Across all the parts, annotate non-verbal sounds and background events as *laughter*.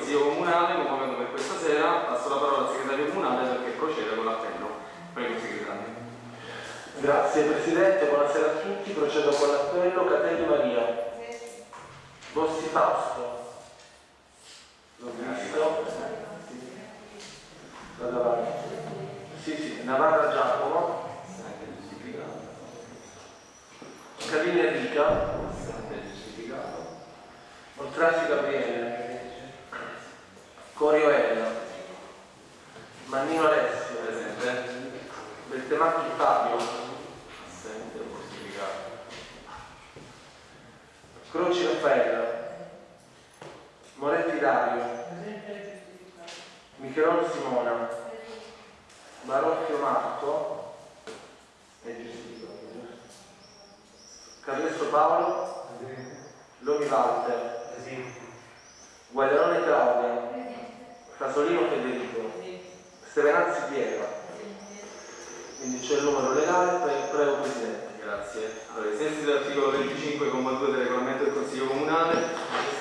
Consiglio Comunale, convocato per questa sera, passo la parola al segretario comunale perché proceda con l'appello. Prego, segretario. Grazie Presidente, buonasera a tutti, procedo con l'appello. Catelli Maria. Bossi Fausto. L'ho visto. Vado avanti. Sì, sì, Navarra Giacomo. Scalini Enrica. Oltrasi Gabriele. Corio Elena. Mannino Alessio. Presente. Beltemacchi Fabio. Assente, giustificato. Croci Raffaella. Moretti Dario. Michelon Simona. Barocchio Marco. È giustificato? Carlesso Paolo. Lomi Walter. Guagliarone Claudia. Casolino Federico. Stevenazzi Piero. Quindi c'è il numero legale, pre- prego Presidente. Grazie. Allora, ai sensi dell'articolo 25,2 del regolamento del Consiglio Comunale,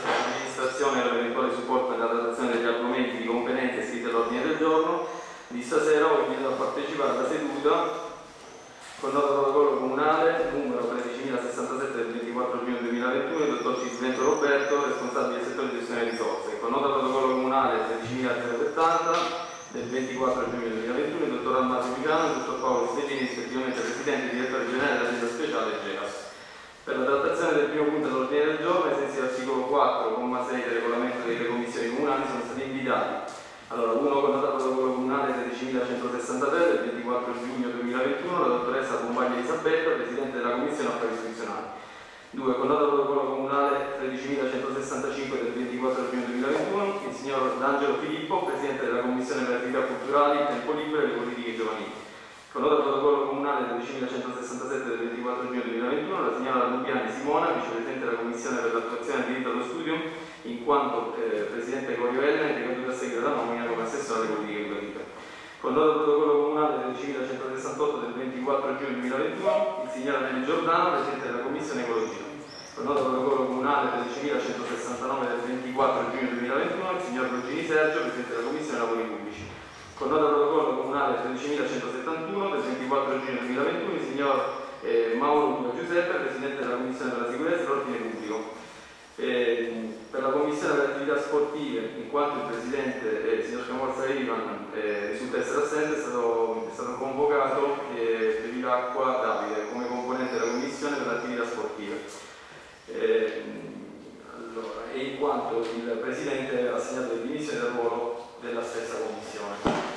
l'amministrazione e l'eventuale supporto nella trattazione degli argomenti di competenza iscritti all'ordine del giorno di stasera ho invitato a partecipare alla seduta con nota protocollo comunale numero 13.067 del 24 giugno 2021 il dottor Cisvento Roberto, responsabile del settore di gestione risorse. Con nota protocollo comunale 13.070 del 24 giugno 2021 il dottor Almasio Picano e il dottor Paolo Stellini, rispettivamente presidente e direttore generale dell'azienda speciale GEAS. Per la trattazione del primo punto dell'ordine del giorno, ai sensi dell'articolo 4,6 del regolamento delle commissioni comunali, sono stati invitati allora, uno con nota protocollo comunale 13.163 del 24 giugno 2021, la dottoressa Bombaglia Elisabetta, presidente della Commissione Affari Istituzionali. Due, con nota protocollo comunale 13.165 del 24 giugno 2021, il signor D'Angelo Filippo, presidente della Commissione per le attività culturali, il tempo libero e le politiche giovanili. Con nota protocollo comunale 13.167 del 24 giugno 2021, la signora Lubiani Simona, vicepresidente della Commissione per l'attuazione del diritto allo studio, in quanto eh, presidente Corio Elena e decaduta a seguito della nomina come assessore alle politiche educative. Con nota protocollo comunale 13.168 del 24 giugno 2021, il signor Anelli Giordano, presidente della Commissione Ecologia. Con nota protocollo comunale 13.169 del 24 giugno 2021, il signor Lugini Sergio, presidente della Commissione Lavori Pubblici. Con nota protocollo comunale 13.171 del 24 giugno 2021, il signor eh, Mauro Giuseppe, presidente della Commissione per la sicurezza e l'ordine pubblico. Eh, per la Commissione per le attività sportive, in quanto il Presidente, eh, il signor Camorza Ivan, eh, risulta essere assente, è stato, è stato convocato eh, Bevilacqua Davide come componente della Commissione per le sportive. Eh, allora, e in quanto il Presidente ha assegnato le dimissioni dal ruolo della stessa Commissione.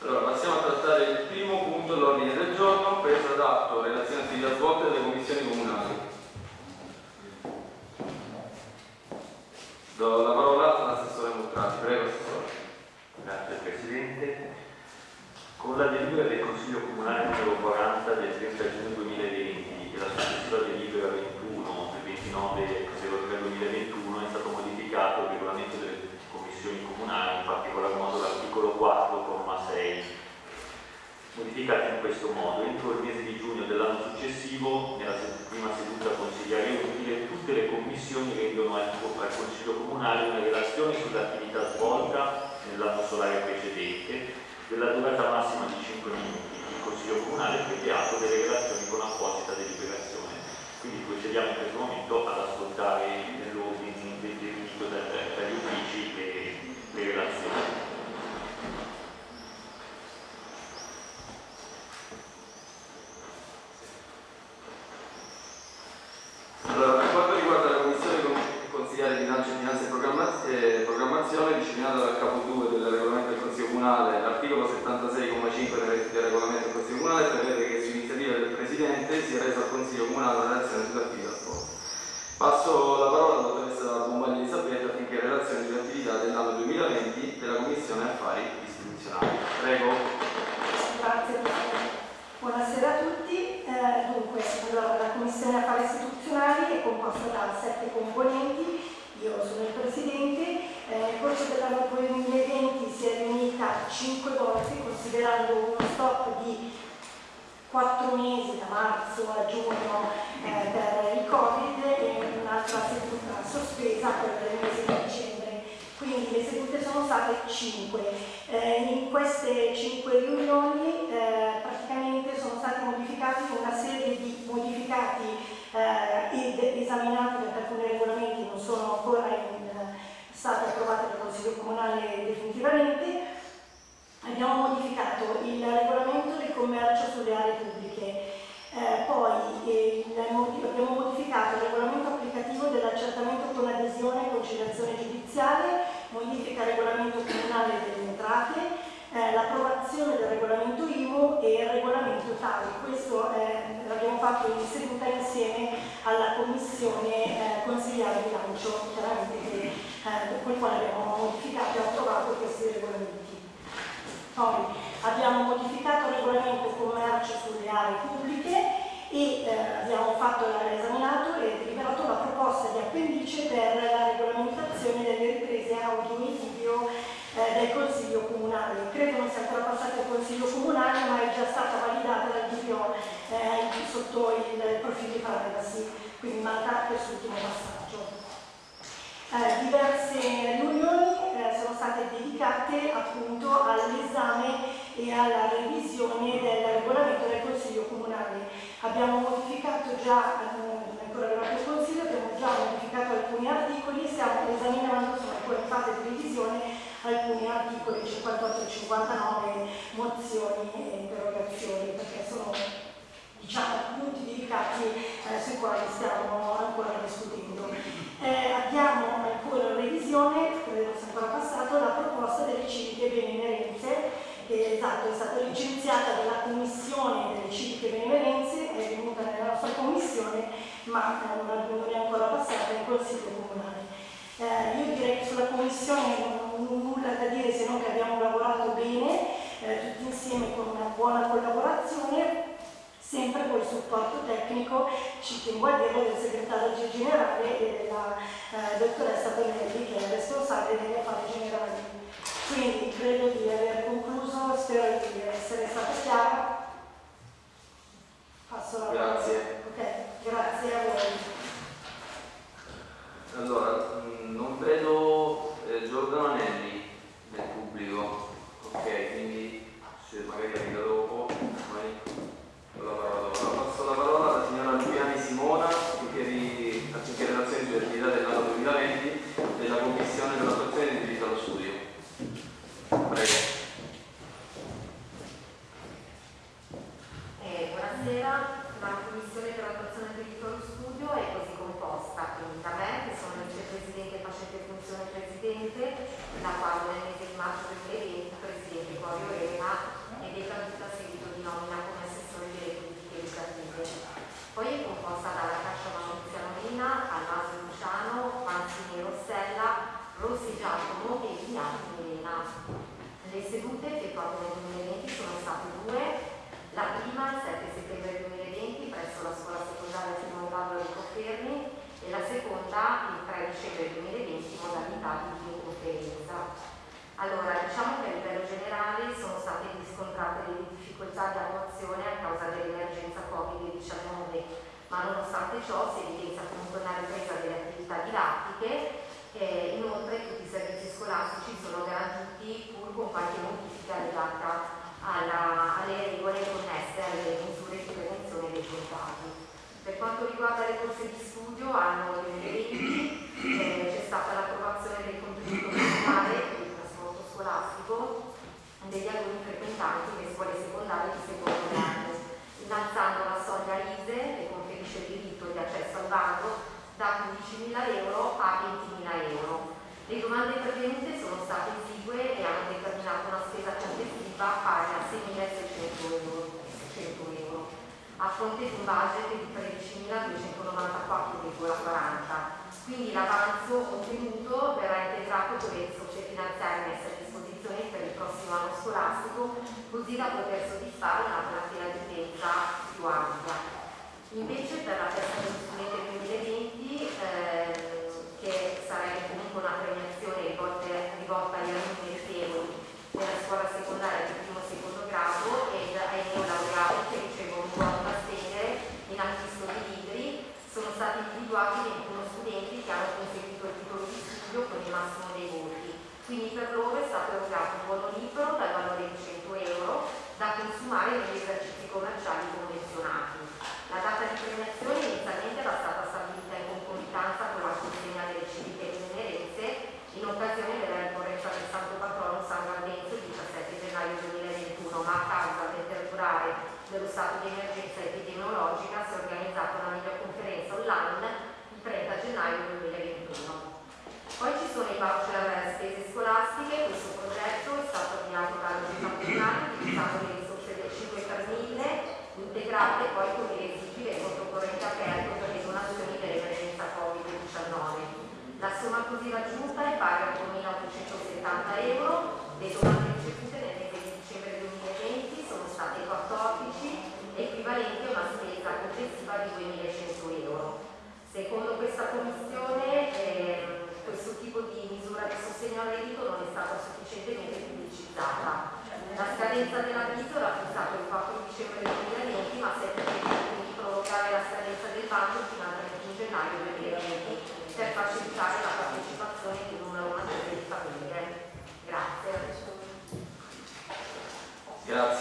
Allora, passiamo a trattare il primo punto dell'ordine del giorno, presa d'atto relazione attività svolte dalle commissioni comunali. Do la parola all'assessore Mostrati, prego assessore. Grazie Presidente. Con la delibera del Consiglio Comunale numero 40 del 30 giugno 2020 e la successiva delibera 21 del 29 2021 è stato modificato il regolamento delle commissioni comunali, in particolar modo l'articolo 4,6 modificati in questo modo. Entro il mese di giugno dell'anno successivo, nella sed- prima seduta consigliare utile, tutte le commissioni rendono al, al Consiglio Comunale una relazione sull'attività svolta nell'anno solare precedente, della durata massima di 5 minuti. Il Consiglio Comunale prende atto delle relazioni con apposita deliberazione. Quindi procediamo in questo momento ad ascoltare nell'ordine definito da- dagli uffici le, le relazioni. Allora, per quanto riguarda la Commissione con- Consigliare Bilancio, Finanza e Programma- eh, Programmazione, disciplinata dal capo 2 del regolamento del Consiglio Comunale, l'articolo 76,5 del del regolamento del Consiglio Comunale prevede che su iniziativa del Presidente sia resa al Consiglio Comunale una relazione sull'attività svolta. Passo la parola alla dottoressa Bombaglia Elisabetta affinché relazioni sull'attività dell'anno 2020 della Commissione Affari Istituzionali. Prego. Grazie Presidente. Buonasera a tutti. Eh, dunque, allora, la Commissione Affari Istituzionali è composta sette componenti, io sono il Presidente. Eh, nel corso dell'anno 2020 si è riunita cinque volte, considerando uno stop di quattro mesi, da marzo a giugno eh, per il Covid e un'altra seduta sospesa quella del mese di dicembre. Quindi le sedute sono state 5. Eh, in queste 5 riunioni eh, praticamente sono stati modificati una serie di modificati eh, esaminati perché alcuni regolamenti non sono ancora in, stati approvati dal Consiglio Comunale definitivamente. Abbiamo modificato il regolamento del commercio sulle aree pubbliche, eh, poi eh, abbiamo modificato il regolamento applicativo dell'accertamento con adesione e conciliazione giudiziale, modifica il regolamento comunale delle entrate, eh, l'approvazione del regolamento IMU e il regolamento TARI. Questo eh, l'abbiamo fatto in seduta insieme alla Commissione eh, Consigliare Bilancio, chiaramente che, eh, con il quale abbiamo modificato e approvato questi regolamenti. Poi abbiamo modificato il regolamento commercio sulle aree pubbliche e eh, abbiamo fatto esaminato e deliberato la proposta di appendice per la regolamentazione delle riprese audio e video eh, del Consiglio Comunale. Credo non sia ancora passata al Consiglio Comunale, ma è già stata validata dal DPO eh, sotto il profilo di privacy, quindi manca quest'ultimo passaggio. Eh, diverse riunioni eh, sono state dedicate appunto all'esame e alla revisione del regolamento del Consiglio Comunale. Abbiamo modificato già, eh, ancora arrivato il Consiglio, abbiamo già modificato alcuni articoli e stiamo esaminando, sono ancora in fase di revisione, alcuni articoli 58 e 59 mozioni e interrogazioni perché sono diciamo, punti dedicati eh, sui quali stiamo ancora discutendo. Eh, abbiamo ancora in revisione, credo sia ancora passato, la proposta delle civiche benemerenze che esatto, è stata licenziata dalla commissione delle civiche benemerenze, è venuta nella nostra commissione, ma non è ancora passata in consiglio comunale. Eh, io direi che sulla commissione nulla da dire se non che abbiamo lavorato bene, eh, tutti insieme con una buona collaborazione, sempre con il supporto tecnico, ci tengo a dirlo, del segretario generale e della eh, dottoressa Bellelli che è responsabile degli affari generali. Quindi credo di aver concluso, spero di essere stata chiara. Passo la parola. Grazie. Ok, grazie a voi. Allora, non vedo eh, Giordano Anelli nel pubblico, ok, quindi se magari arriva dopo, ormai ho la parola dopo. Passo la parola alla signora Giuliani Simona, affinché, affinché relazioni sulle attività dell'anno 2020 della Commissione per l'attuazione del diritto allo studio. Prego. Eh, buonasera, la Commissione per l'attuazione del diritto allo studio è così composta, quindi da me, che sono il vicepresidente facente funzione presidente, da quando nel mese di marzo 2020 il presidente Corio Elena è decaduto a seguito di nomina come assessore delle politiche educative. Poi è composta dalla Cascia Maurizia Marina, Almasio Luciano, Manzini Rossella, Rossi Giacomo e Ignazio Elena. Le sedute effettuate nel 2020 sono state due, la prima il 7 settembre 2020 presso la scuola secondaria Simone Vallo di Confermi e la seconda il 3 dicembre 2020 modalità di videoconferenza. Allora, diciamo che a livello generale sono state riscontrate delle difficoltà di attuazione a causa dell'emergenza Covid-19, ma nonostante ciò si evidenzia comunque una ripresa delle attività didattiche e inoltre tutti i servizi scolastici sono garantiti pur con qualche modifica legata alla, alle regole connesse alle misure di prevenzione dei contagi. Per quanto riguarda le corse di studio, anno 2020 eh, c'è stata l'approvazione del contributo personale per il trasporto scolastico degli alunni frequentanti le scuole secondarie di secondo grado, innalzando la soglia ISE che conferisce il diritto di accesso al bando da 15.000 euro a 20.000 euro. Pervenute sono state esigue e hanno determinato una spesa complessiva pari a 6.600 euro a fronte di un budget di 13.294,40. Quindi l'avanzo ottenuto verrà integrato con le risorse finanziarie messe a disposizione per il prossimo anno scolastico, così da poter soddisfare una platea di utenza più ampia. Invece per la festa grazie.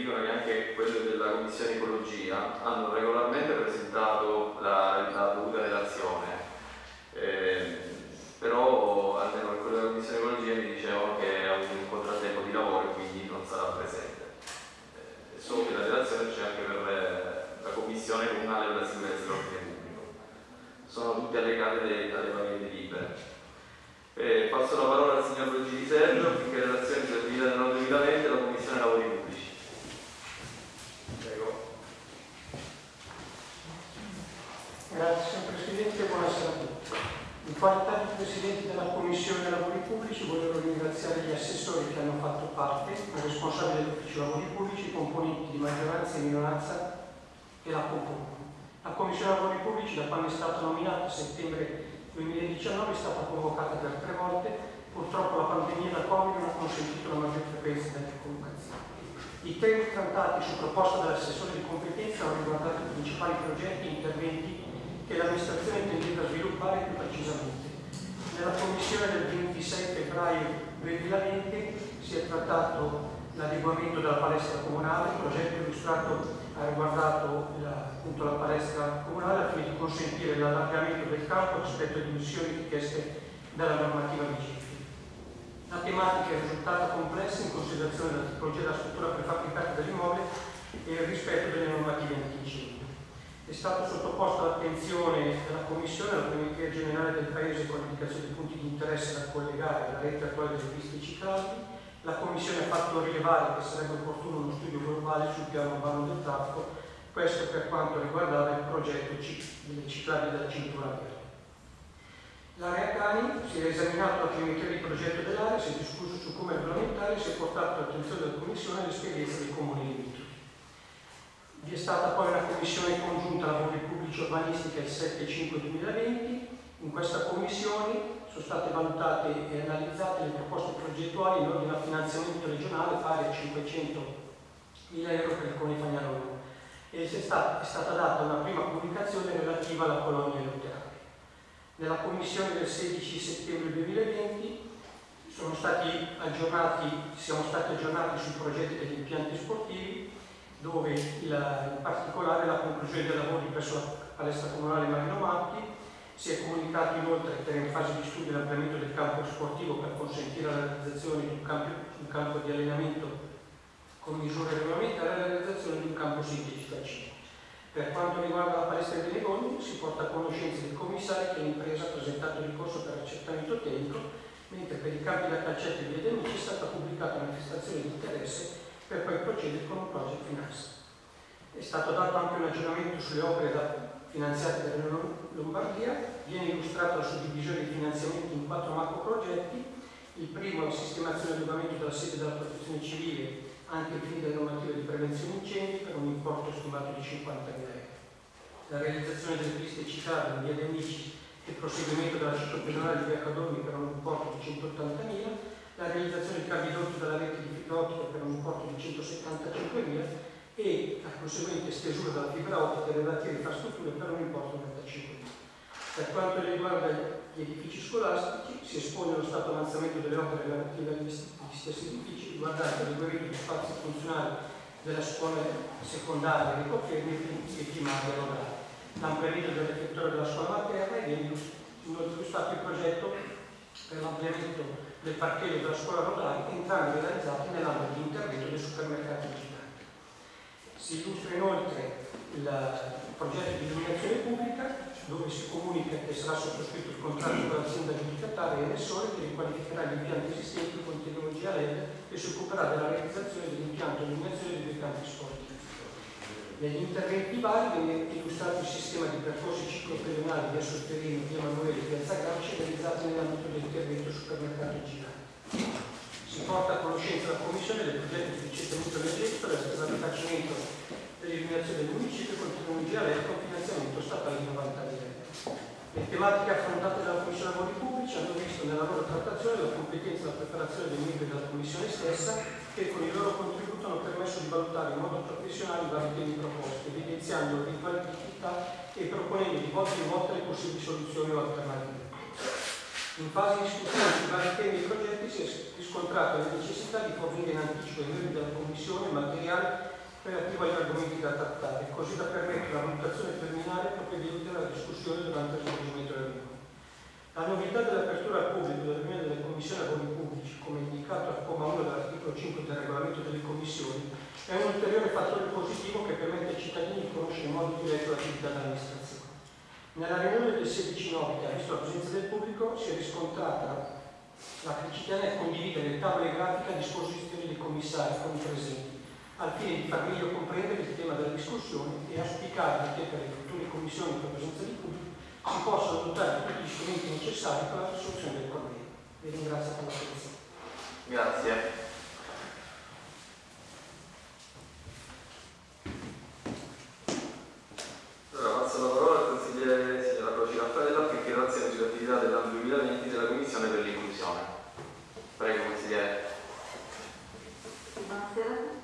dicono che anche quelli della Commissione Ecologia hanno regolarmente presentato la, la dovuta relazione, Eh, però almeno quello della Commissione Ecologia mi dicevano che ha avuto un contrattempo di lavoro e quindi non sarà presente. Eh, so che la relazione c'è anche per eh, la Commissione Comunale per la Sicurezza e l'Ordine Pubblico. Sono tutte allegate alle, varie delibere. Eh, passo la parola al signor Luigi Di Sergio affinché relazioni sull'attività dell'anno 2020 della Commissione Lavori 40 presidenti della Commissione dei Lavori Pubblici voglio ringraziare gli assessori che hanno fatto parte, i responsabili dell'Ufficio Lavori Pubblici, i componenti di maggioranza e minoranza che la compongono. La Commissione Lavori Pubblici, da quando è stata nominata a settembre 2019, è stata convocata per tre volte. Purtroppo la pandemia da Covid non ha consentito la maggior frequenza delle convocazioni. I temi trattati su proposta dell'assessore di competenza hanno riguardato i principali progetti e interventi che l'amministrazione intendeva sviluppare più precisamente. Nella commissione del 26 febbraio 2020 si è trattato l'adeguamento della palestra comunale, il progetto illustrato ha riguardato la, appunto la palestra comunale al fine di consentire l'allargamento del campo rispetto alle dimensioni richieste dalla normativa vigente. La tematica è risultata complessa in considerazione della tipologia della struttura prefabbricata dell'immobile e il rispetto delle normative antincendio. È stato sottoposto all'attenzione della Commissione la Primaria Generale del Paese con l'indicazione di punti di interesse da collegare alla rete attuale delle piste ciclabili. La Commissione ha fatto rilevare che sarebbe opportuno uno studio globale sul piano urbano del traffico, questo per quanto riguardava il progetto delle ciclabili della cintura verde. L'area Cani si è esaminato la geometria di progetto dell'area, si è discusso su come regolamentare e si è portato all'attenzione della Commissione l'esperienza dei comuni. Vi è stata poi una commissione congiunta lavori pubblici urbanistica il 7-5-2020. In questa commissione sono state valutate e analizzate le proposte progettuali in ordine al finanziamento regionale pari a 500.000 euro per il Comune Fagnano e è stata, è stata data una prima comunicazione relativa alla colonia luterana. Nella commissione del 16 settembre 2020 sono stati aggiornati, siamo stati aggiornati sui progetti degli impianti sportivi dove il, in particolare la conclusione dei lavori presso la palestra comunale Marino Marchi si è comunicato inoltre che era in fase di studio l'ampliamento del campo sportivo per consentire la realizzazione di un campo, un campo di allenamento con misure regolamentari e la realizzazione di un campo sintetico a cibo. Per quanto riguarda la palestra di Negoni, si porta a conoscenza del commissario che l'impresa ha presentato ricorso per accertamento tecnico, mentre per i campi da calcetto e via Amici è stata pubblicata una manifestazione di interesse per poi procedere con un project finance. È stato dato anche un aggiornamento sulle opere da, finanziate dalla Lombardia, viene illustrata la suddivisione di finanziamenti in quattro macro progetti, il primo è la sistemazione e adeguamento della sede della protezione civile anche ai fini delle normative di prevenzione incendi per un importo stimato di 50.000 euro. La realizzazione delle piste citate in via De Amici e il proseguimento della ciclopedonale di via Cadorni per un importo di 180.000 la realizzazione di cavi dotti dalla rete di fibra ottica per un importo di 175.000 e la conseguente stesura della fibra ottica delle relative infrastrutture per un importo di 95.000. Per quanto riguarda gli edifici scolastici, si espone lo stato avanzamento delle opere relative agli stessi edifici riguardanti l'adeguamento di spazi funzionali della scuola secondaria di Coffermi e primaria locale, l'ampliamento del reflettore della scuola materna e viene illustrato il progetto per l'ampliamento del parcheggio della scuola rodale, entrambi realizzati nell'ambito di intervento del supermercato digitale. Si illustra inoltre il progetto di illuminazione pubblica dove si comunica che sarà sottoscritto il contratto con l'azienda giudicataria e Nessore che riqualificherà gli impianti esistenti con tecnologia LED e si occuperà della realizzazione dell'impianto di illuminazione dei campi sportivi. Negli interventi vari viene illustrato il sistema di percorsi ciclopedonali via Sotterino, via Manuele piazza Gramsci realizzati nell'ambito dell'intervento supermercato girante. Si porta a conoscenza la Commissione del progetto di ricercamento energetico del rifacimento dell'illuminazione del municipio con tecnologia LED con finanziamento statale di 90 le tematiche affrontate dalla Commissione Lavori Pubblici hanno visto nella loro trattazione la competenza e la preparazione dei membri della Commissione stessa che con il loro contributo hanno permesso di valutare in modo professionale i vari temi proposti, evidenziando l'eventualità e proponendo di volta in volta le possibili soluzioni o alternative. In fase di discussione sui vari temi e progetti si è riscontrata la necessità di fornire in anticipo ai membri della Commissione materiale relativo agli argomenti da trattare, così da permettere la valutazione preliminare provvedente alla discussione durante il svolgimento della riunione. La novità dell'apertura al pubblico della riunione delle commissioni lavori pubblici, come indicato al comma 1 dell'articolo 5 del regolamento delle commissioni, è un ulteriore fattore positivo che permette ai cittadini di conoscere in modo diretto l'attività dell'amministrazione. Nella riunione del 16 9 che ha visto la presenza del pubblico si è riscontrata la criticità nel condividere le tavole grafiche a disposizione dei commissari con i presenti al fine di far meglio comprendere il tema della discussione e auspicare che per le future commissioni con presenza di pubblico si possano dotare di tutti gli strumenti necessari per la risoluzione del problema. Vi ringrazio per l'attenzione. Grazie. Allora passo la parola al consigliere signora Croci Raffaella per relazione sull'attività dell'anno 2020 della Commissione per l'inclusione. Prego consigliere. Buonasera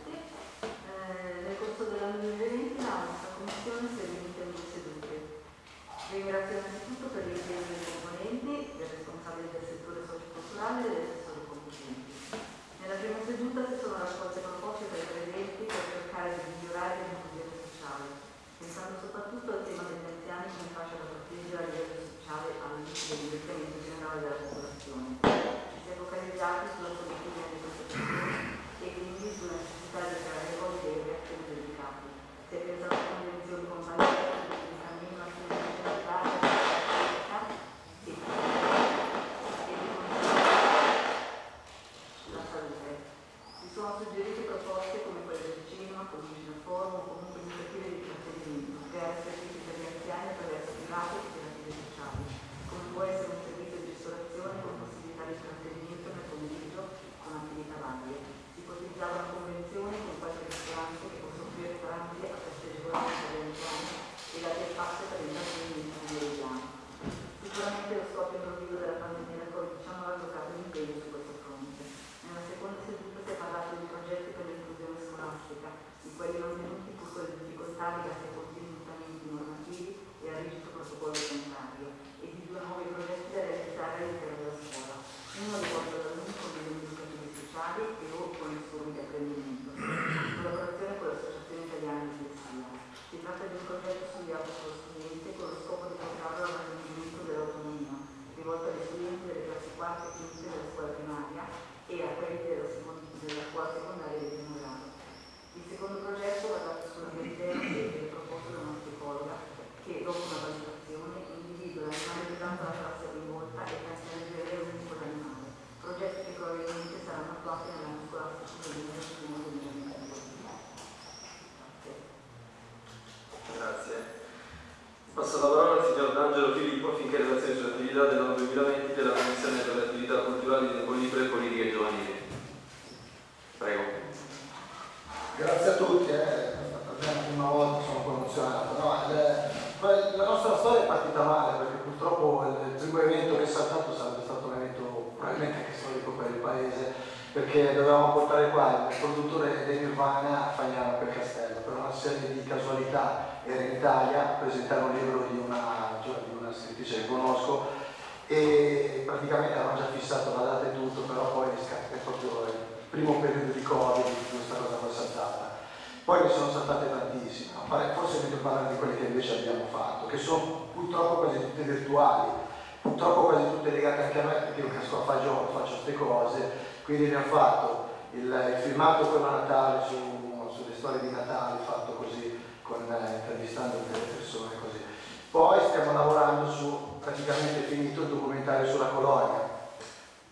praticamente finito il documentario sulla colonia.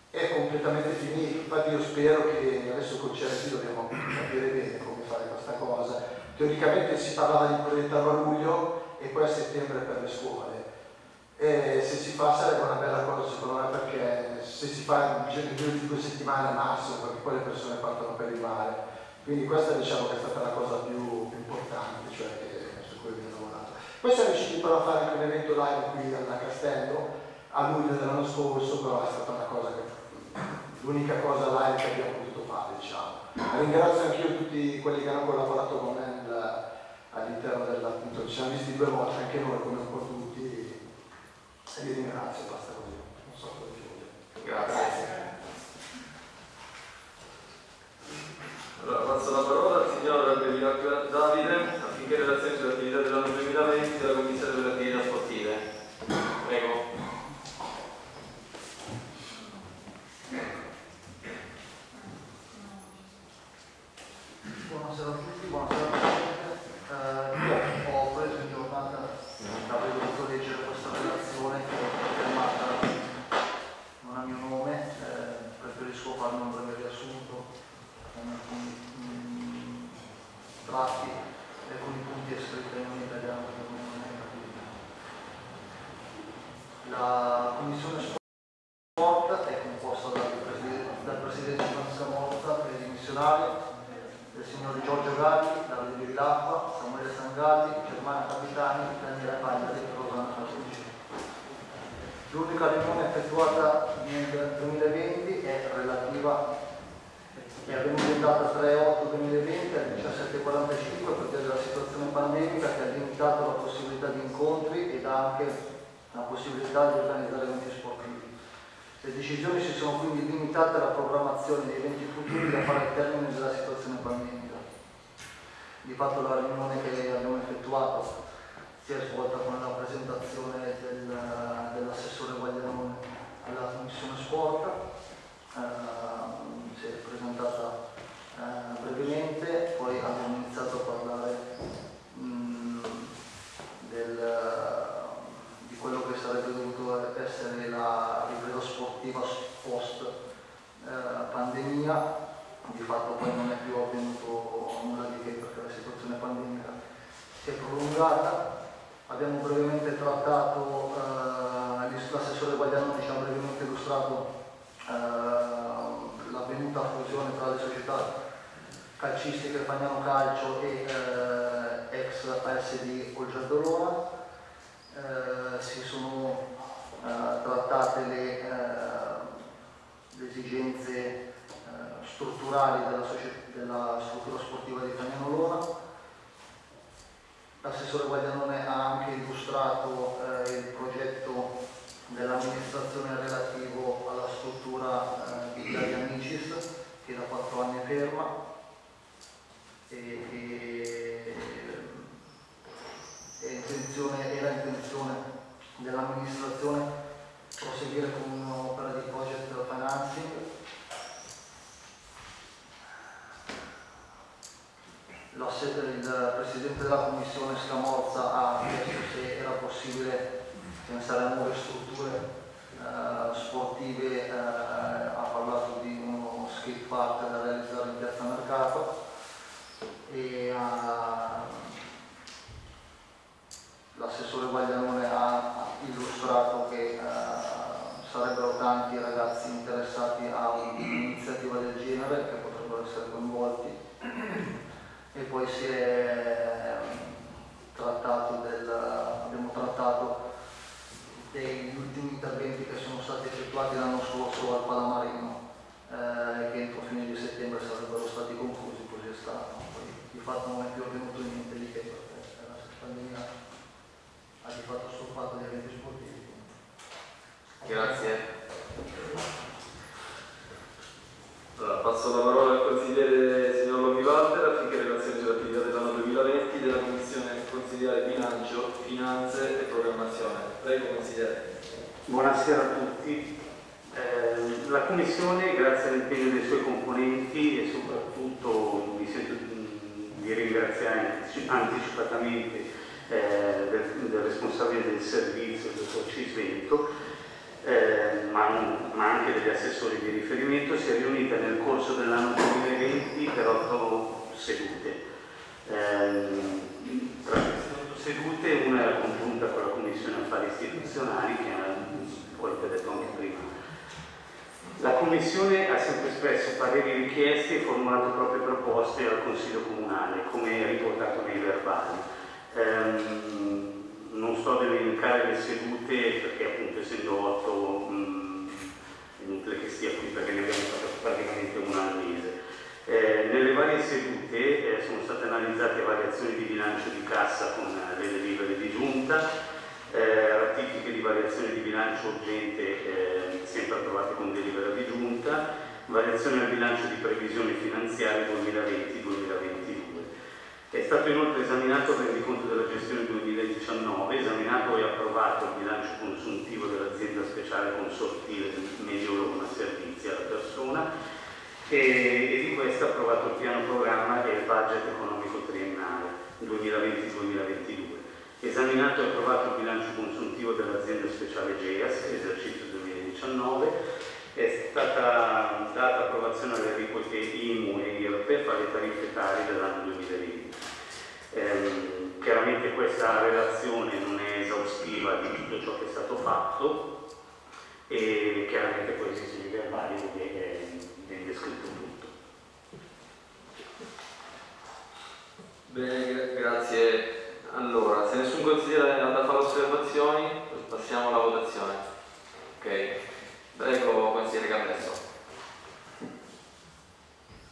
È completamente finito infatti io spero che adesso con Certi dobbiamo capire bene come fare questa cosa. Teoricamente si parlava di proiettarlo a luglio e poi a settembre per le scuole. E se si fa sarebbe una bella cosa secondo me perché se si fa in giro di due settimane al massimo perché poi le persone partono per il mare. Quindi questa diciamo che è stata la cosa più, più importante cioè che poi siamo riusciti però a fare un evento live qui al Castello a luglio dell'anno scorso, però è stata cosa che, l'unica cosa live che abbiamo potuto fare, diciamo. Ringrazio anch'io tutti quelli che hanno collaborato con me eh, all'interno dell'appunto, ci siamo visti due volte anche noi come un po' tutti e vi ringrazio, basta così, non so cosa dire. Grazie. Allora passo la parola al signor Davide in relazione sull'attività dell'anno 2020 la Commissione sociali della, della struttura sportiva di Cagnano Lora, l'assessore Guagliano e, e di questo è approvato il piano programma e il budget economico triennale 2020-2022. Esaminato e approvato il bilancio consuntivo dell'azienda speciale GEAS, esercizio 2019, è stata data approvazione alle aliquote IMU e IRPEF alle tariffe tari dell'anno 2020. Ehm, chiaramente questa relazione non è esaustiva di tutto ciò che è stato fatto e chiaramente poi si sui verbali che viene descritto tutto. Bene, grazie. Allora, se nessun consigliere è andato a fare osservazioni, passiamo alla votazione. Ok, prego consigliere Capesso.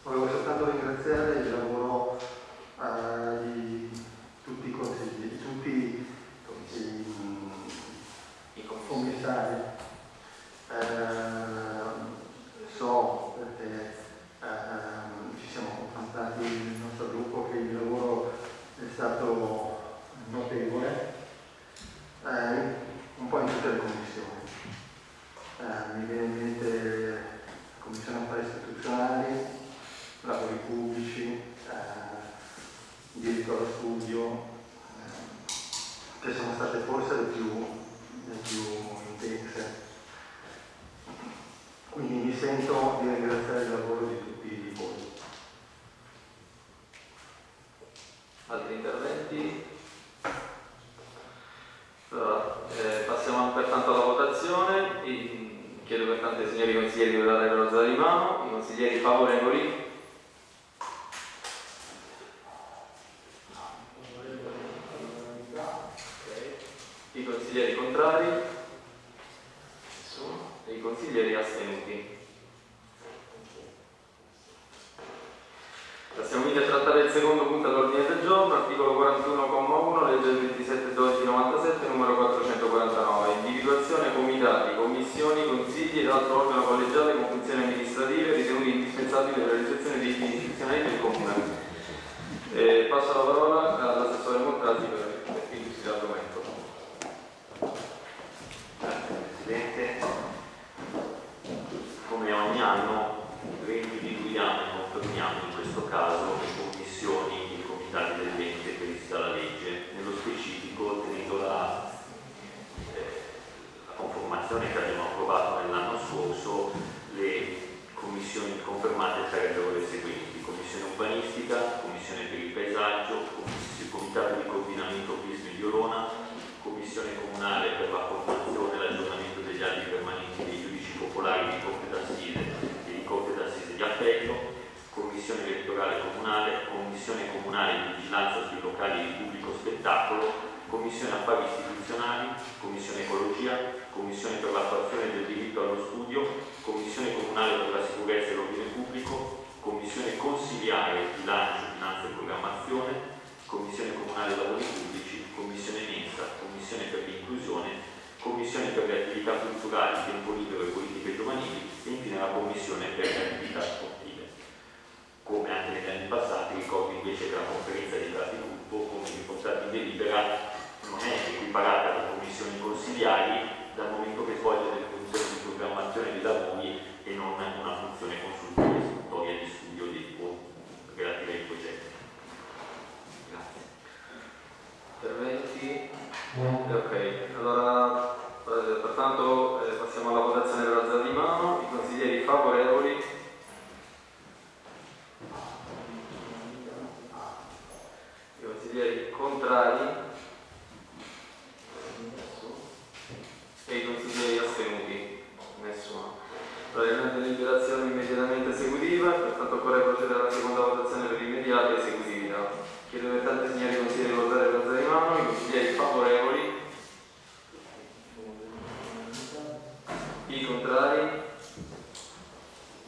Volevo soltanto ringraziare il lavoro eh, di tutti i consiglieri, di tutti i, i, i commissari. Eh, culturali, tempo libero e politiche giovanili e infine la Commissione per le attività sportive. Come anche negli anni passati ricordo invece che la conferenza dei capigruppo, come riportato in delibera, non è equiparata alle commissioni consigliari dal momento che svolge delle funzioni di programmazione dei lavori e non una funzione consultiva, istruttoria di studio dei relative ai progetti. Grazie. Interventi? Ok, allora pertanto eh, passiamo alla votazione per alzata di mano. I consiglieri favorevoli? I consiglieri contrari? E i consiglieri astenuti? Nessuno. È deliberazione immediatamente esecutiva, pertanto occorre procedere alla seconda votazione per immediata esecutività. Chiedo pertanto signori consiglieri di votare per alzata di mano, i consiglieri favorevoli, i contrari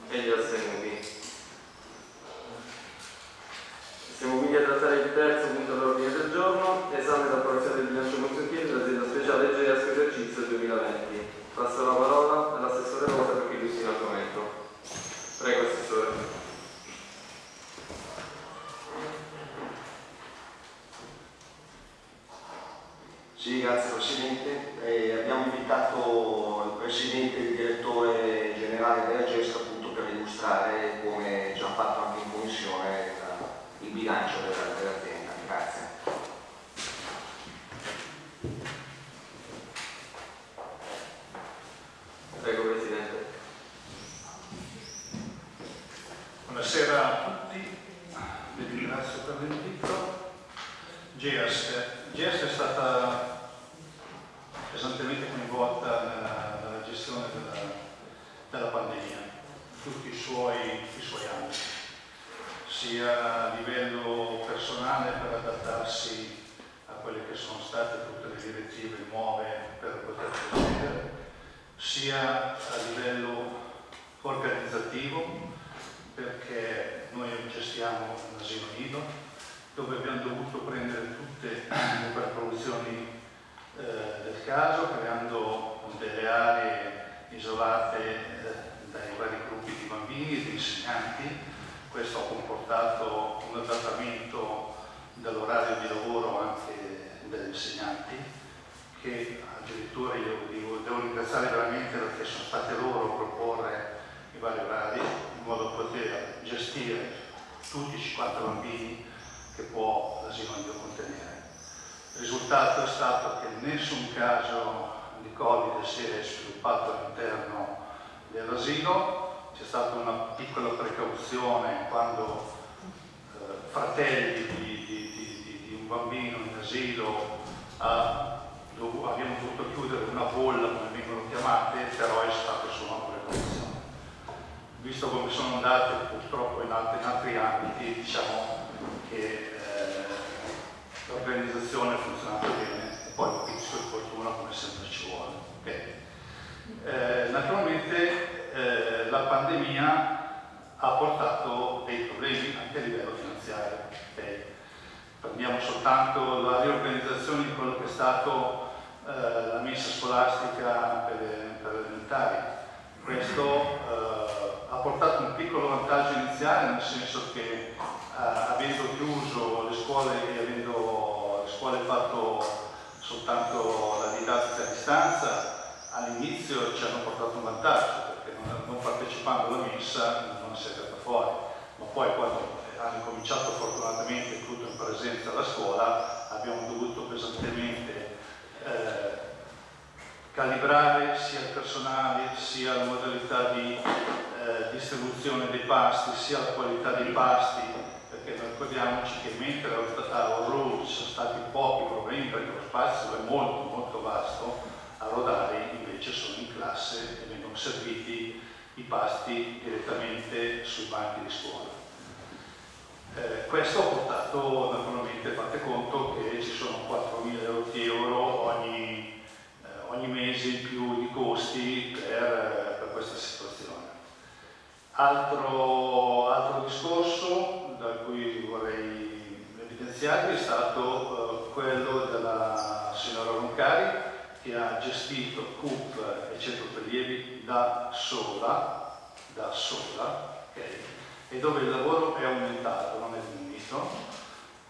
e gli astenuti. Siamo quindi a trattare il terzo punto all'ordine del giorno, esame ed approvazione del bilancio consuntivo dell'azienda speciale GESC esercizio 2020. Passo la parola all'assessore Rosa per chi illustri l'argomento. Prego, assessore. Sì, grazie Presidente. Eh, abbiamo invitato il Presidente e il Direttore Generale della GESC appunto per illustrare, come già fatto anche in Commissione, il bilancio della- dell'azienda. Grazie. Prego, Presidente. Buonasera a tutti, vi ringrazio per l'invito. GEAS, GEAS è stata pesantemente coinvolta nella, nella gestione della, della pandemia, tutti i suoi, i suoi ambiti, sia a livello personale per adattarsi a quelle che sono state tutte le direttive nuove per poter procedere, sia a livello organizzativo perché noi gestiamo un asilo nido dove abbiamo dovuto prendere tutte le precauzioni eh, del caso creando delle aree isolate eh, dai vari gruppi di bambini e di insegnanti. Questo ha comportato un adattamento dell'orario di lavoro anche degli insegnanti che addirittura io devo, devo ringraziare veramente perché sono state loro a proporre i vari orari in modo da poter gestire tutti i 50 bambini che può l'asilo nido contenere. Il risultato è stato che nessun caso di Covid si è sviluppato all'interno dell'asilo, c'è stata una piccola precauzione quando eh, fratelli di, di- di- di- un bambino in asilo ha dov- abbiamo dovuto chiudere una bolla, come vengono chiamate, però è stata solo una precauzione visto come sono andate purtroppo in altri, in altri ambiti, diciamo che eh, l'organizzazione ha funzionato bene e poi un pizzico di fortuna come sempre ci vuole. ok? Eh, naturalmente eh, la pandemia ha portato dei problemi anche a livello finanziario. ok? Prendiamo soltanto la riorganizzazione di quello che è stato eh, la messa scolastica per, per le elementari. Questo eh, ha portato un piccolo vantaggio iniziale, nel senso che eh, avendo chiuso le scuole e avendo le scuole fatto soltanto la didattica a distanza, all'inizio ci hanno portato un vantaggio, non, partecipando alla messa non si è venuta fuori, ma poi quando hanno cominciato fortunatamente tutto in presenza alla scuola, abbiamo dovuto pesantemente eh, calibrare sia il personale, sia la modalità di eh, distribuzione dei pasti, sia la qualità dei pasti, perché ricordiamoci che mentre a Orru ci sono stati pochi problemi perché lo spazio è molto molto vasto, a Rodari invece sono in classe e vengono serviti i pasti direttamente sui banchi di scuola. Eh, questo ha portato naturalmente, fate conto che ci sono 4.000 euro ogni, eh, ogni mese in più di costi per, per questa situazione. Altro, altro discorso da cui vorrei evidenziare finanziari è stato eh, quello della signora Roncari che ha gestito CUP e centro prelievi da sola, da sola, okay? e dove il lavoro è aumentato, non è diminuito.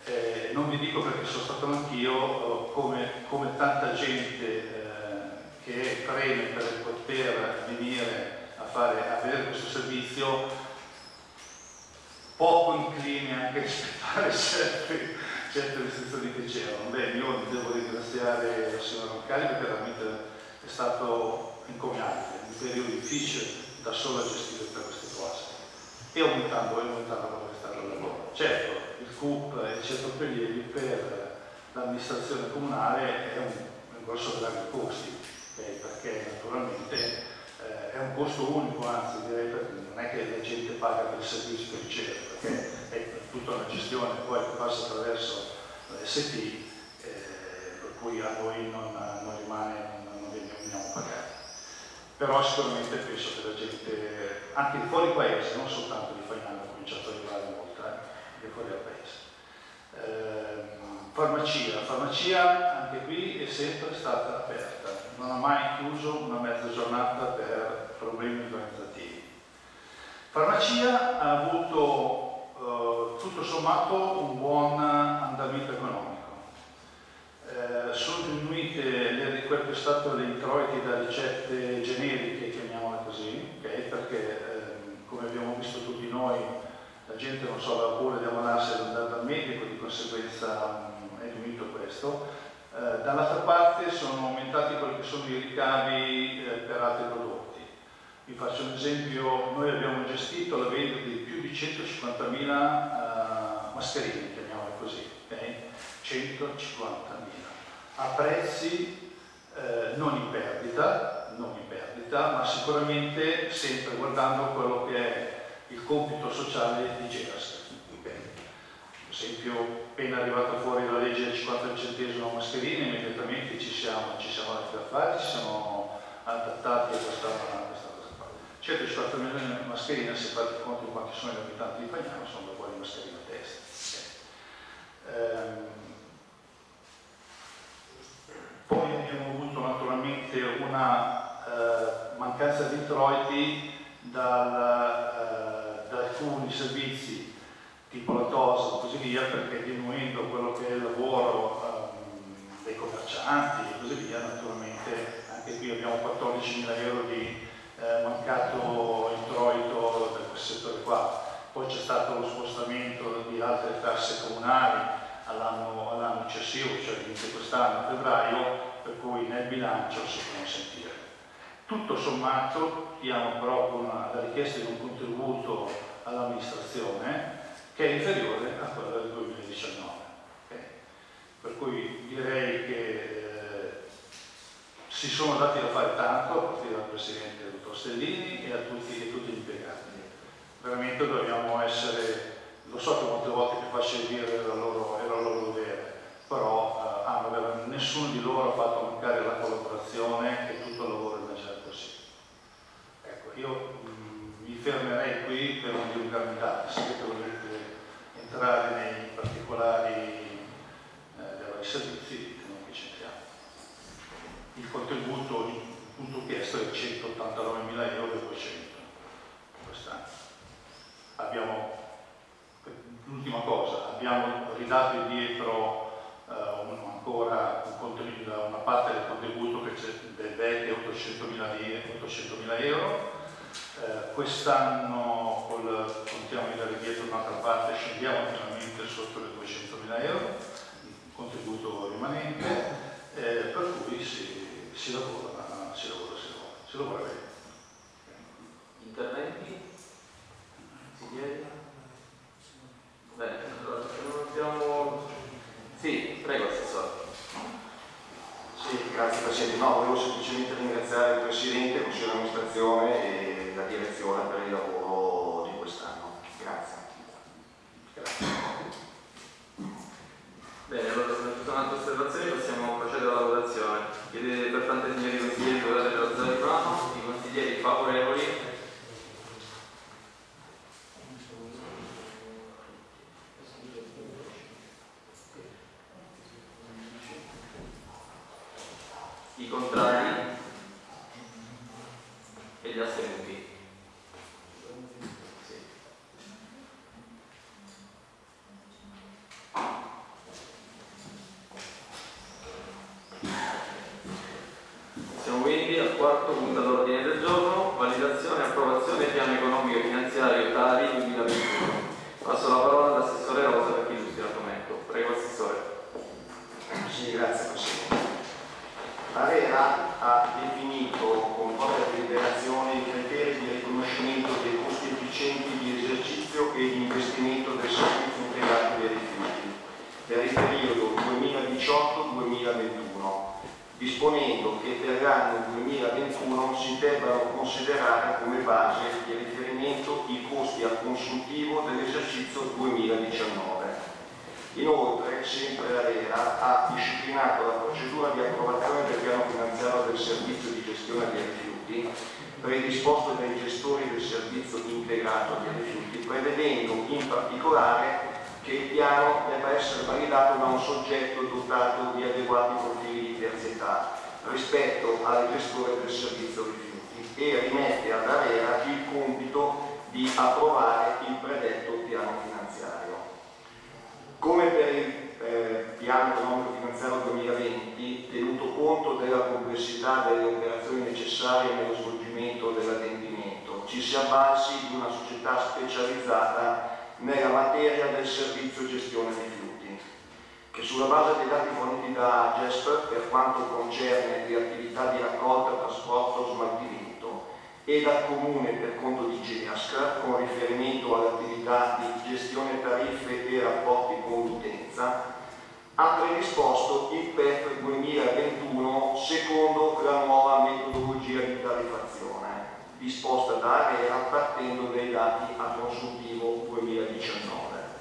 Eh, non vi dico perché sono stato anch'io, eh, come, come, tanta gente eh, che preme per poter venire a fare, a questo servizio, poco incline anche a rispettare *laughs* certe, certe restrizioni che c'erano. Beh, io devo ringraziare il signor Roncalli perché veramente è stato incommiabile, un periodo difficile da solo a gestire per queste cose e aumentando, aumentando la qualità del lavoro. Certo, il CUP e il prelievi per l'amministrazione comunale è un, un grosso grande costi, okay? perché naturalmente eh, è un costo unico, anzi direi perché non è che la gente paga per il servizio che riceve, perché è tutta una gestione poi che passa attraverso l'ST, eh, per cui a noi non, non rimane, non, non veniamo pagati. Però sicuramente penso che la gente, anche di fuori paese, non soltanto di Fagnano, ha cominciato ad arrivare molta, eh, di fuori al paese. Eh, farmacia, farmacia anche qui è sempre stata aperta, non ha mai chiuso una mezza giornata per problemi organizzativi. Farmacia ha avuto eh, tutto sommato un buon andamento economico. Eh, sono diminuite le, quel che è stato le introiti da ricette generiche, chiamiamole così, okay? perché eh, come abbiamo visto tutti noi la gente non so, aveva paura di ammalarsi ad andare dal medico, di conseguenza mh, è diminuito questo. Eh, dall'altra parte sono aumentati quelli che sono i ricavi eh, per altri prodotti. Vi faccio un esempio, noi abbiamo gestito la vendita di più di 150.000 uh, mascherine, chiamiamole così, okay? 150.000, a prezzi eh, non in perdita, non in perdita, ma sicuramente sempre guardando quello che è il compito sociale di GERAS. Per esempio, appena arrivata fuori la legge del 50 centesimo mascherine, immediatamente ci siamo, ci siamo andati a fare, ci siamo adattati a questa, a questa cosa qua. 150 milioni di mascherine, se fate conto quanti sono gli abitanti di Pagnano, sono da di mascherine a testa. Ehm, poi abbiamo avuto naturalmente una eh, mancanza di introiti dal, eh, da alcuni servizi tipo la TOS e così via, perché diminuendo quello che è il lavoro ehm, dei commercianti e così via, naturalmente anche qui abbiamo 14 mila euro di eh, mancato introito da questo settore qua. Poi c'è stato lo spostamento di altre tasse comunali all'anno, all successivo, cioè inizio quest'anno, febbraio, per cui nel bilancio si può sentire. Tutto sommato diamo però con la richiesta di un contributo all'amministrazione che è inferiore a quella del 2019. Okay? Per cui direi che eh, si sono dati da fare tanto, a partire dal Presidente dottor Stellini e a tutti, a tutti gli impiegati. Veramente dobbiamo essere lo so che molte volte più facile dire era loro, era loro dovere, però eh, hanno, nessuno di loro ha fatto mancare la collaborazione e tutto il lavoro del Maggiore possibile. Ecco, io mh, mm, mi fermerei qui per non dilungarmi tanto, se volete entrare nei particolari eh, dei servizi, noi che c'entriamo. Il contributo il punto chiesto è 189.000 euro e 200 quest'anno. Abbiamo L'ultima cosa, abbiamo ridato indietro eh, un, ancora un una parte del contributo che c'è del VET 800.000 800 euro. Eh, Quest'anno contiamo di dare indietro un'altra parte, scendiamo finalmente sotto le 200.000 euro, un contributo rimanente, eh, per cui si, si, lavora, si lavora, si lavora, si lavora bene. Interventi? Si chiede? Bene, allora non abbiamo... Sì, prego Assessore. Sì, grazie Presidente. No, volevo semplicemente ringraziare il Presidente, il Consiglio di amministrazione e la direzione per il lavoro di quest'anno. Grazie. Grazie. Bene, allora se non ci sono altre osservazioni possiamo procedere alla votazione. Chiedete pertanto ai signori consiglieri di votare per la zona di plano, i consiglieri favorevoli E gli astenuti? Sì. Siamo quindi al quarto punto all'ordine del giorno, validazione e approvazione piano economico e finanziario TARI 2021. Passo la parola all'assessore Rosa per chi illustri l'argomento. Prego Assessore. Sì, grazie Presidente. L'ARERA ha definito con propria deliberazione i criteri di riconoscimento dei costi efficienti di esercizio e di investimento del servizio integrato dei rifiuti per il periodo 2018-2021 disponendo che per l'anno 2021 si debbano considerare come base di riferimento i costi a consuntivo dell'esercizio 2019. Inoltre, sempre l'ARERA ha disciplinato la procedura di approvazione del piano finanziario del servizio di gestione dei rifiuti predisposto dai gestori del servizio integrato dei rifiuti, prevedendo in particolare che il piano debba essere validato da un soggetto dotato di adeguati profili di terzietà rispetto al gestore del servizio rifiuti e rimette ad Avera il compito di approvare il predetto piano finanziario. Come per il eh, piano economico finanziario 2020, tenuto conto della complessità delle operazioni necessarie nello svolgimento dell'adempimento, ci si avvalsi di una società specializzata nella materia del servizio gestione rifiuti, che sulla base dei dati forniti da GESP per quanto concerne le attività di raccolta, trasporto, smaltimento e dal Comune per conto di GEASC con riferimento all'attività di gestione tariffe e rapporti con l'utenza, ha predisposto il PEF 2021 secondo la nuova metodologia di tariffazione disposta da ARERA partendo dai dati a consuntivo 2019.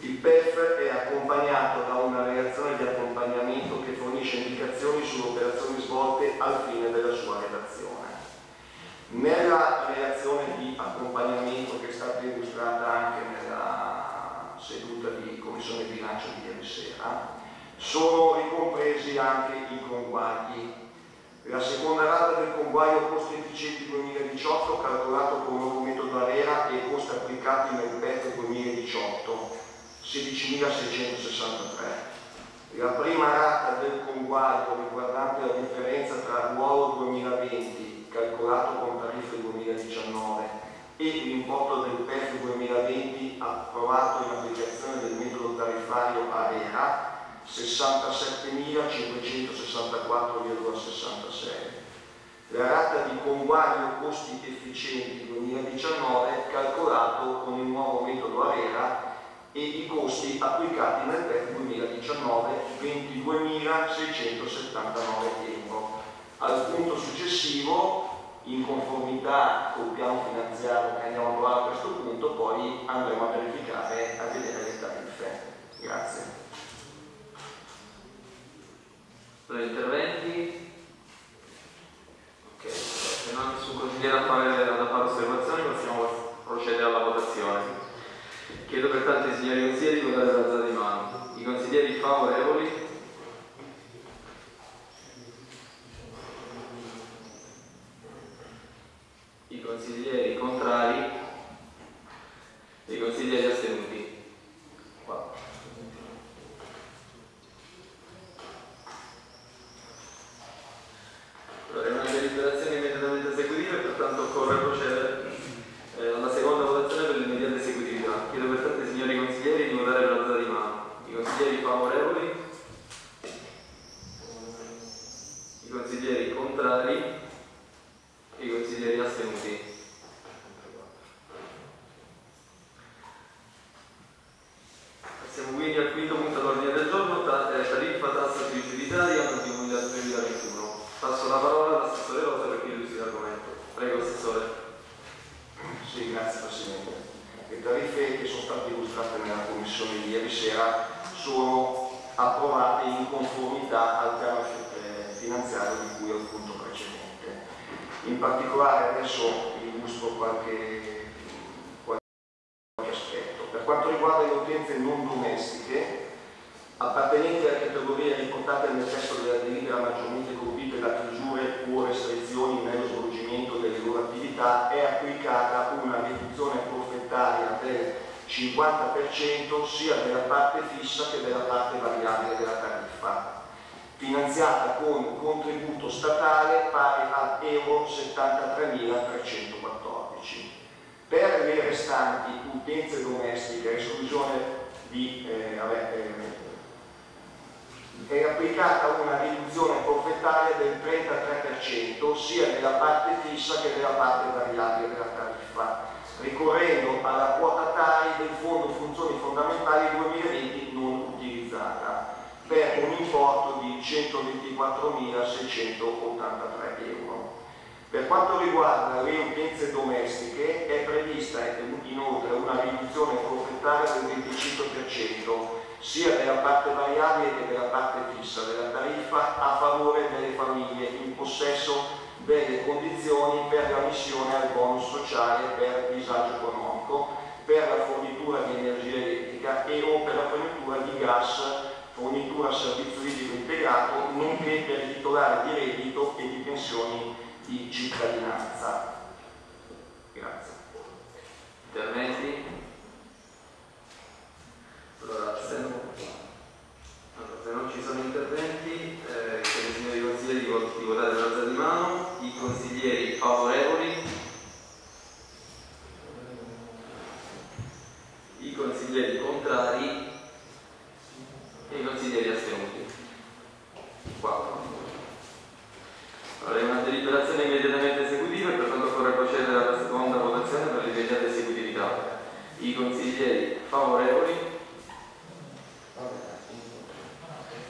Il PEF è accompagnato da una relazione di accompagnamento che fornisce indicazioni sulle operazioni svolte al fine della sua redazione. Nella relazione di accompagnamento che è stata illustrata anche nella seduta di Commissione Bilancio di ieri sera, sono ricompresi anche i conguagli la seconda rata del conguaglio costi efficienti 2018 calcolato con il nuovo metodo ARERA e costi applicati nel PEC 2018, 16.663. La prima rata del conguaglio riguardante la differenza tra ruolo 2020 calcolato con tariffe 2019 e l'importo del PEC 2020 approvato in applicazione del metodo tariffario ARERA 67.564,66. La rata di conguaglio costi efficienti 2019 calcolato con il nuovo metodo ARERA e i costi applicati nel PEC 2019 22.679 euro. Al punto successivo, in conformità col piano finanziario che andiamo a trovare a questo punto, poi andremo a verificare a vedere le tariffe. Grazie. Per interventi? Ok, se non nessun consigliere a fare, da fare osservazioni possiamo procedere alla votazione. Chiedo pertanto ai signori consiglieri di votare l'alzata di mano. I consiglieri favorevoli? Consiglieri contrari? E i consiglieri astenuti? 4. Allora, è una deliberazione immediatamente esecutiva e pertanto occorre procedere eh, alla seconda votazione per l'immediata esecutività. Chiedo pertanto ai signori consiglieri di votare per l'alzata di mano. I consiglieri favorevoli? I consiglieri contrari? E i consiglieri astenuti? Passiamo quindi al quinto punto all'ordine del giorno, ta- eh, tariffa tassa tributaria anno 2021. Passo la parola all'assessore Rosa per chi illustri l'argomento. Prego, Assessore. Sì, grazie Presidente. Le tariffe che sono state illustrate nella Commissione di ieri sera sono approvate in conformità al piano eh, finanziario di cui al punto precedente. In particolare adesso illustro qualche, qualche aspetto. Per quanto riguarda le utenze non domestiche, appartenenti alle categorie riportate nel testo della delibera maggiormente colpite da chiusure o restrizioni nello svolgimento delle loro attività è applicata una riduzione forfettaria del 50% sia della parte fissa che della parte variabile della tariffa, finanziata con un contributo statale pari a Euro 73.314. Per le restanti utenze domestiche, esclusione di eh, vabbè, eh, è applicata una riduzione forfettaria del 33% sia nella parte fissa che nella parte variabile della tariffa, ricorrendo alla quota TAI del Fondo Funzioni Fondamentali 2020 non utilizzata, per un importo di 124.683 euro. Per quanto riguarda le utenze domestiche è prevista inoltre una riduzione forfettaria del 25% sia della parte variabile che della parte fissa della tariffa a favore delle famiglie in possesso delle condizioni per la missione al bonus sociale per disagio economico, per la fornitura di energia elettrica e o per la fornitura di gas, fornitura servizio idrico integrato, nonché per i titolari di reddito e di pensioni di cittadinanza. Grazie. Interventi? Allora, se non, allora, se non ci sono interventi, eh, chiedo signori consiglieri di votare per alza di mano. I consiglieri favorevoli? I consiglieri contrari? E i consiglieri astenuti? 4. Allora, una deliberazione immediatamente esecutiva e pertanto occorre procedere alla seconda votazione per l'immediata esecutività. I consiglieri favorevoli?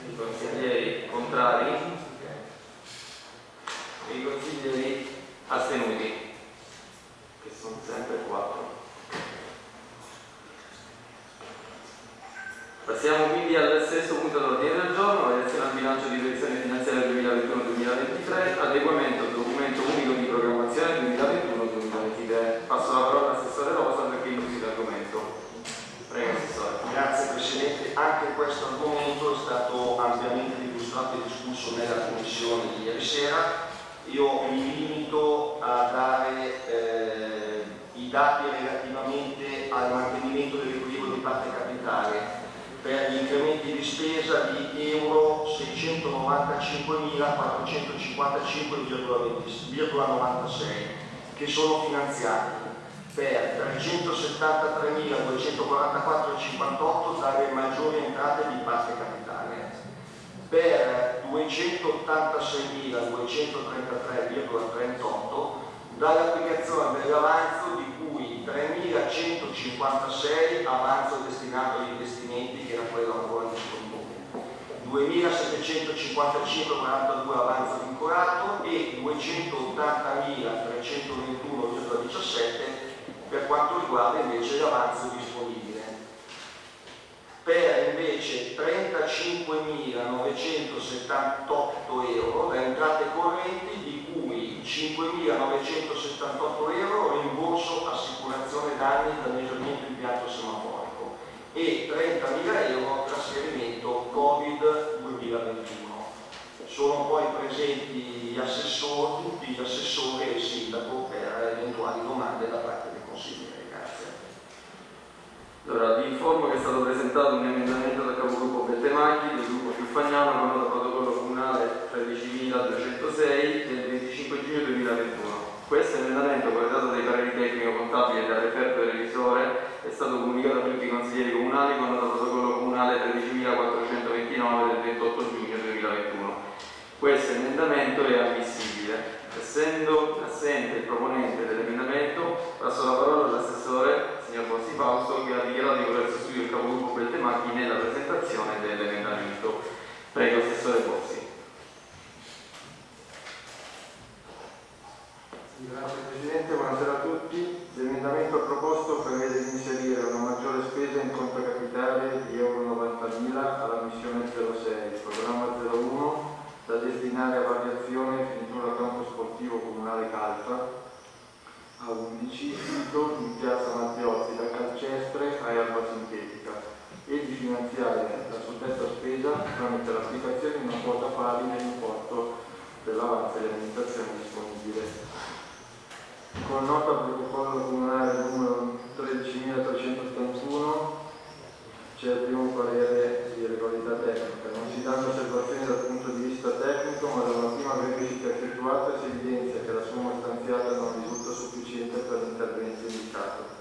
I consiglieri contrari? E i consiglieri astenuti? Che sono sempre 4. Passiamo quindi al sesto punto dell'ordine del giorno, variazione al bilancio di previsione finanziaria 2021-2023, adeguamento al documento unico di programmazione 2021-2023. Passo la parola all'assessore Rosa perché illustri l'argomento. Prego, assessore. Grazie Presidente, anche questo argomento è stato ampiamente illustrato e discusso nella commissione di ieri sera. Io mi limito a dare eh, i dati relativamente al mantenimento dell'equilibrio di parte capitale per gli incrementi di spesa di euro 695.455,96 che sono finanziati per 373.244,58 dalle maggiori entrate di parte capitale, per 286.233,38 dall'applicazione dell'avanzo di cui 3.156 avanzo destinato agli investimenti che era quello ancora disponibile, 2.755,42 avanzo vincolato e 280.321,17 per quanto riguarda invece l'avanzo disponibile. Per invece 35.978 euro da entrate correnti, 5.978 euro rimborso assicurazione danni e danneggiamento impianto semaforico e 30.000 euro trasferimento Covid 2021. Sono poi presenti gli assessori, tutti gli assessori e il sindaco per eventuali domande da parte dei consiglieri. Grazie. Allora, vi informo che è stato presentato un emendamento dal capogruppo Bettemaghi del gruppo Fiufagnano con nota protocollo comunale 13.206 del 25 giugno 2021. Questo emendamento, corredato dai pareri tecnico-contabili e dal referto del revisore, è stato comunicato a tutti i consiglieri comunali con nota protocollo comunale 13.429 del 28 giugno 2021. Questo emendamento è ammissibile. Essendo assente il proponente dell'emendamento, passo la parola all'assessore, signor Bossi Fausto, che ha dichiarato di voler sostituire il capogruppo Beltemacchi nella presentazione dell'emendamento. Prego, assessore Bossi. Grazie Presidente, buonasera a tutti. L'emendamento proposto prevede di inserire una maggiore spesa in conto capitale di Euro 90.000 alla missione 06, programma 01, da destinare a variazione finitura campo sportivo comunale Calfa a 11, sito in piazza Matteozzi da calcestre a erba sintetica e di finanziare la suddetta spesa tramite l'applicazione di una quota pari nell'importo dell'avanzo con nota protocollo comunale numero 13381 c'è il primo parere di regolarità tecnica. Non si danno osservazioni dal punto di vista tecnico, ma da una prima verifica effettuata si evidenzia che la somma stanziata non risulta sufficiente per l'intervento indicato.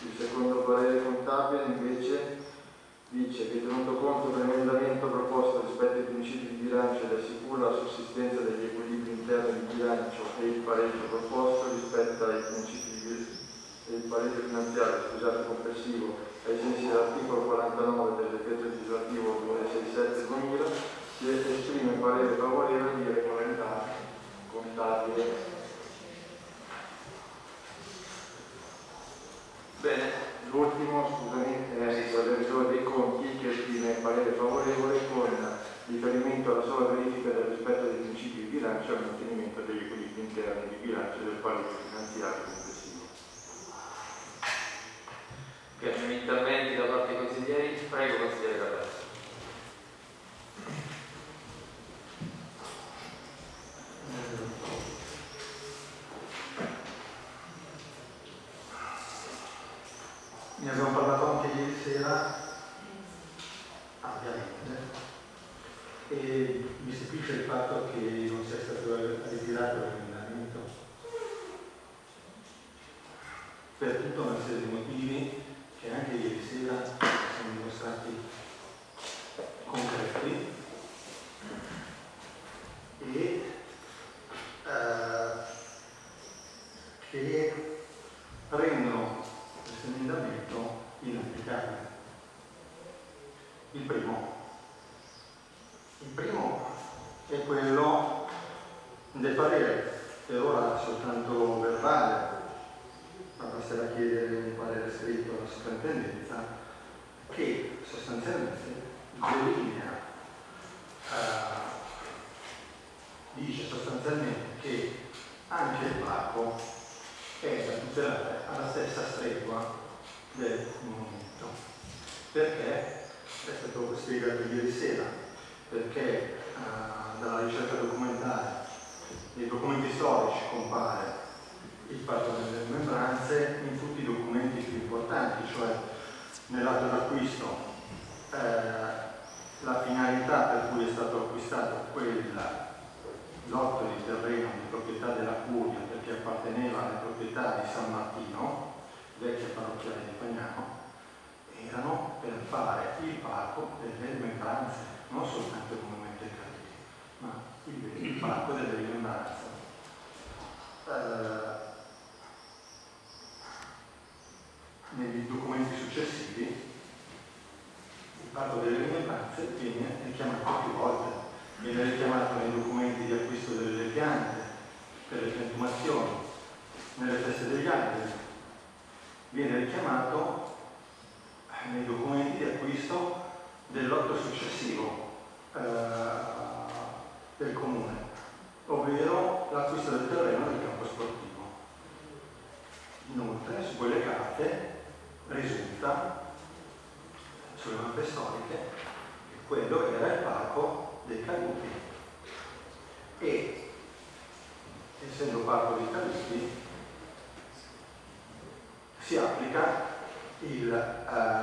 Il secondo parere contabile invece dice che tenuto conto dell'emendamento proposto rispetto ai principi di bilancio ed assicura la sussistenza degli equilibri interni di bilancio e il pareggio proposto rispetto ai principi di e il pareggio finanziario scusate, complessivo ai sensi dell'articolo 49 del decreto legislativo 267-2000 si esprime parere favorevole di regolarità contabile. Bene, l'ultimo, scusami, è il revisore dei conti che esprime parere favorevole con riferimento alla sola verifica del rispetto dei principi di bilancio e al mantenimento degli equilibri interni di bilancio del quadro finanziario parco dei talisti si applica il eh,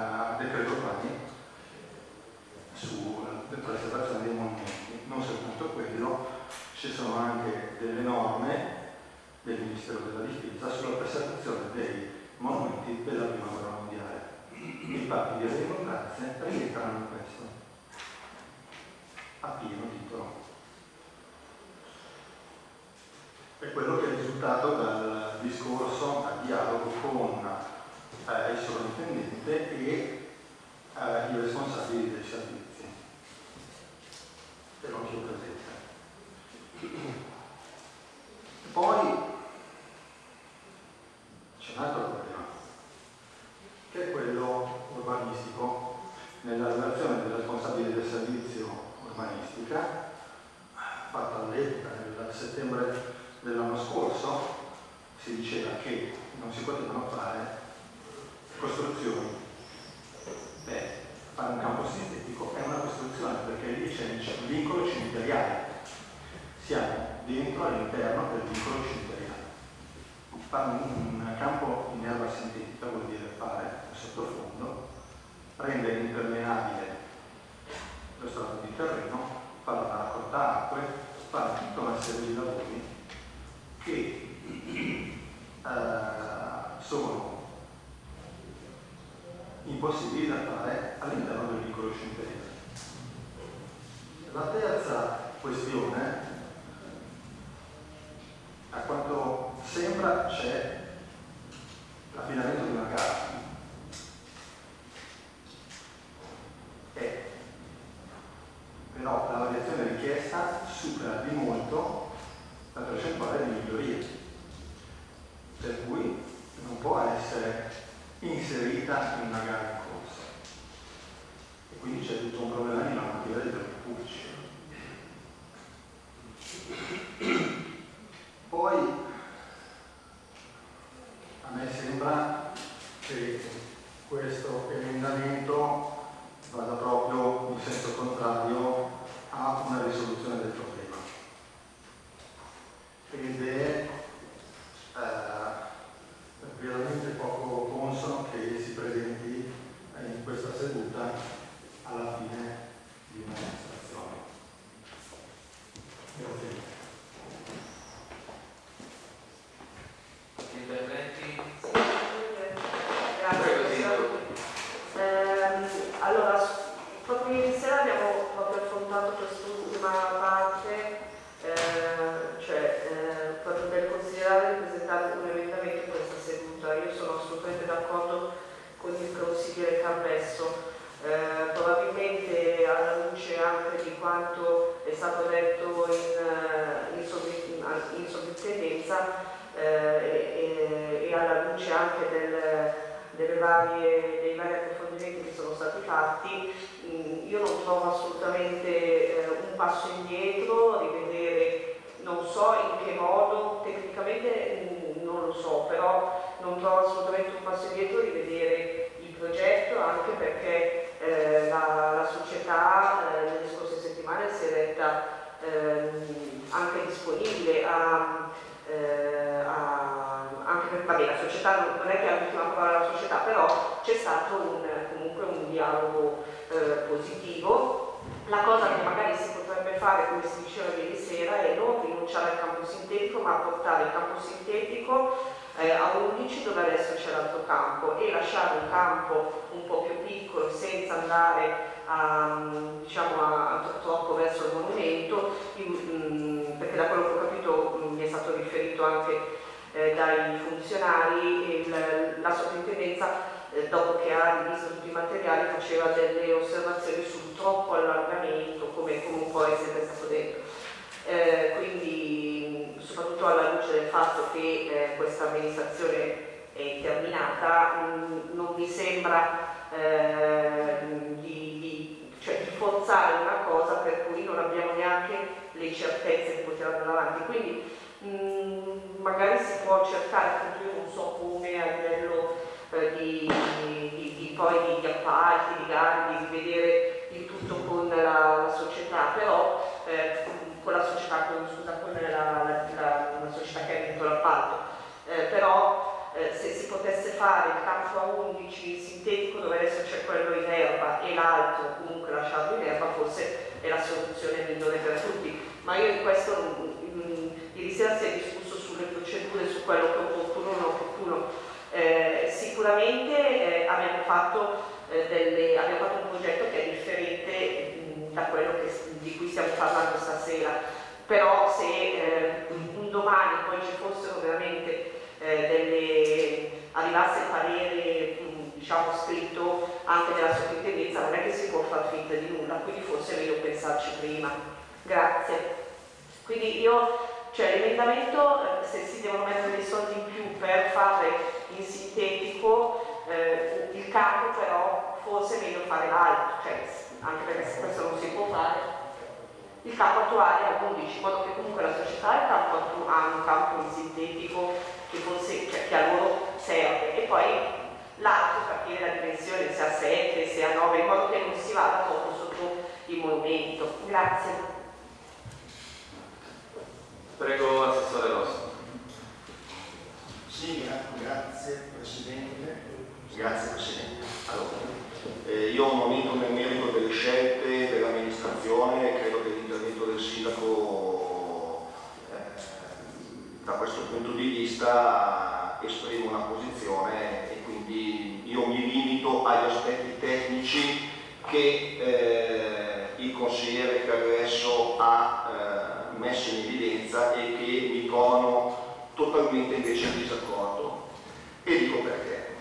stato detto in, sovri- in sovrintendenza eh, e, e, alla luce anche del, varie, dei vari approfondimenti che sono stati fatti, mh, io non trovo assolutamente eh, un passo indietro, rivedere, non so in che modo, tecnicamente mh, non lo so, però non trovo assolutamente un passo indietro rivedere il progetto anche perché eh, la, la, società eh, settimane si è retta ehm, anche disponibile a, eh, a, anche per vabbè, la società non è che ha l'ultima parola la società, però c'è stato un, comunque un dialogo eh, positivo. La cosa che magari si potrebbe fare, come si diceva ieri sera, è non rinunciare al campo sintetico, ma portare il campo sintetico eh, a 11 dove adesso c'è l'altro campo e lasciare un campo un po' più piccolo senza andare a, diciamo, a, troppo verso il monumento, in, mh, perché da quello che ho capito mh, mi è stato riferito anche eh, dai funzionari, il, la sovrintendenza eh, dopo che ha rivisto tutti i materiali faceva delle osservazioni sul troppo allargamento, come, come può essere stato detto. Eh, quindi soprattutto alla luce del fatto che eh, questa amministrazione è terminata, mh, non mi sembra eh, di, di, cioè, di, forzare una cosa per cui non abbiamo neanche le certezze di poter andare avanti. Quindi mh, magari si può cercare, io non so come a livello eh, di, di, poi di, appalti, di gare, di vedere il tutto con la, la società, però eh, con la società, con, scusa, con la, la, la società che ha vinto l'appalto, eh, però eh, se si potesse fare il campo a 11 sintetico dove adesso c'è quello in erba e l'altro comunque lasciarlo in erba forse è la soluzione migliore per tutti. Ma io in questo mh, ieri sera si è discusso sulle procedure su quello che è opportuno o non opportuno. Eh, sicuramente eh, abbiamo, fatto, eh, delle, abbiamo fatto un progetto che è differente mh, da quello che, di cui stiamo parlando stasera. Però se eh, un domani poi ci fossero veramente delle, arrivasse il parere diciamo scritto anche della sovrintendenza non è che si può far finta di nulla quindi forse è meglio pensarci prima. Grazie. Quindi io cioè l'emendamento eh, se si devono mettere dei soldi in più per fare in sintetico eh, il campo però forse è meglio fare l'altro cioè, anche perché se questo non si può fare il campo attuale a 11 in modo che comunque la società ha un campo in sintetico che, forse, che a loro serve e poi l'altro capire la dimensione se a 7, se a 9 in modo che non si vada troppo sotto il monumento grazie prego Assessore Rosso sì, grazie Presidente. Grazie Presidente. Allora, eh, io non entro nel merito delle scelte dell'amministrazione, credo che l'intervento del Sindaco da questo punto di vista esprime una posizione e quindi io mi limito agli aspetti tecnici che eh, il consigliere Carresso ha eh, messo in evidenza e che mi trovano totalmente invece in disaccordo. E dico perché.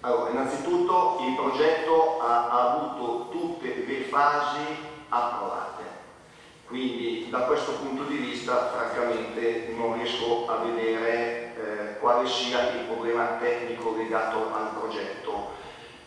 Allora, innanzitutto il progetto ha, ha avuto tutte le fasi approvate, quindi da questo punto di vista francamente non riesco a vedere eh, quale sia il problema tecnico legato al progetto.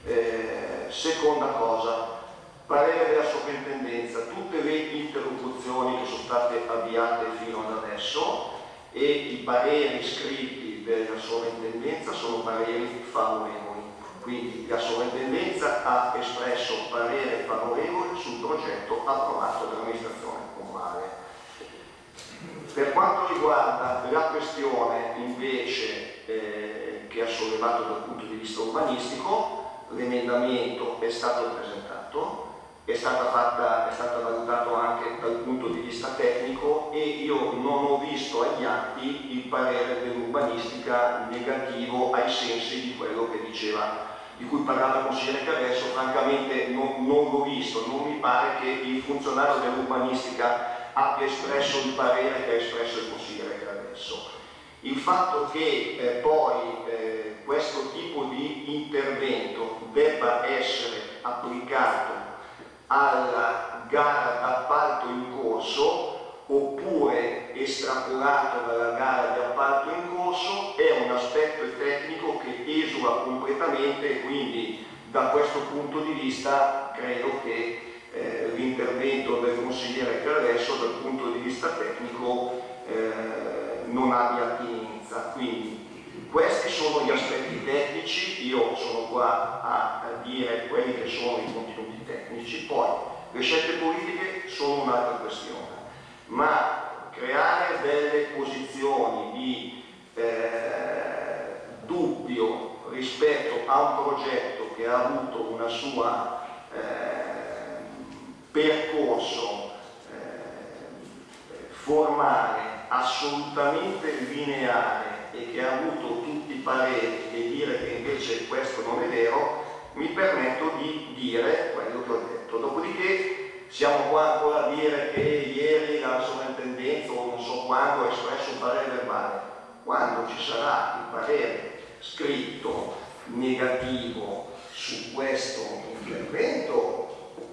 Eh, seconda cosa, parere della sovrintendenza, tutte le interlocuzioni che sono state avviate fino ad adesso e i pareri scritti della sovrintendenza sono pareri favorevoli. Quindi la sovrintendenza ha espresso parere favorevole sul progetto approvato dall'amministrazione. Per quanto riguarda la questione invece eh, che ha sollevato dal punto di vista urbanistico, l'emendamento è stato presentato, è, fatta, è stato valutato anche dal punto di vista tecnico e io non ho visto agli atti il parere dell'urbanistica negativo ai sensi di quello che diceva di cui parlava il consigliere Caresso, francamente non, non l'ho visto, non mi pare che il funzionario dell'urbanistica abbia espresso il parere che ha espresso il consigliere Caresso. Il fatto che eh, poi eh, questo tipo di intervento debba essere applicato alla gara d'appalto in corso oppure estrapolato dalla gara di appalto in corso è un aspetto tecnico che esula completamente e quindi da questo punto di vista credo che eh, l'intervento del consigliere Carresso dal punto di vista tecnico eh, non abbia attinenza. Quindi questi sono gli aspetti tecnici, io sono qua a, a dire quelli che sono i contenuti tecnici, poi le scelte politiche sono un'altra questione, ma creare delle posizioni di eh, dubbio rispetto a un progetto che ha avuto una sua eh, percorso eh, formale assolutamente lineare e che ha avuto tutti i pareri e dire che invece questo non è vero, mi permetto di dire quello che ho detto. Dopodiché siamo qua ancora a dire che ieri la sovrintendenza o non so quando ha espresso un parere verbale. Quando ci sarà il parere scritto negativo su questo intervento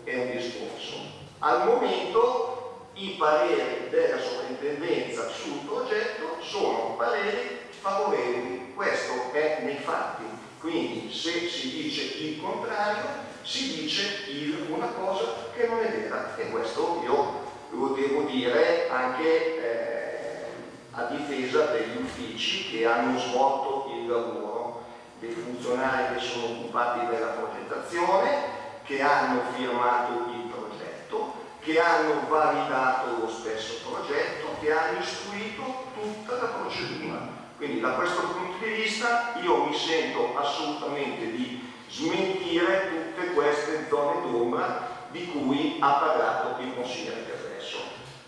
è un discorso. Al momento i pareri della sovrintendenza sul progetto sono pareri favorevoli, questo è nei fatti. Quindi se si dice il contrario, si dice il, una cosa che non è vera e questo io lo devo dire anche eh, a difesa degli uffici che hanno svolto il lavoro, dei funzionari che sono occupati della progettazione, che hanno firmato il progetto, che hanno validato lo stesso progetto, che hanno istruito tutta la procedura. Quindi da questo punto di vista io mi sento assolutamente di smentire tutte queste zone d'ombra di cui ha parlato il consigliere Carresso.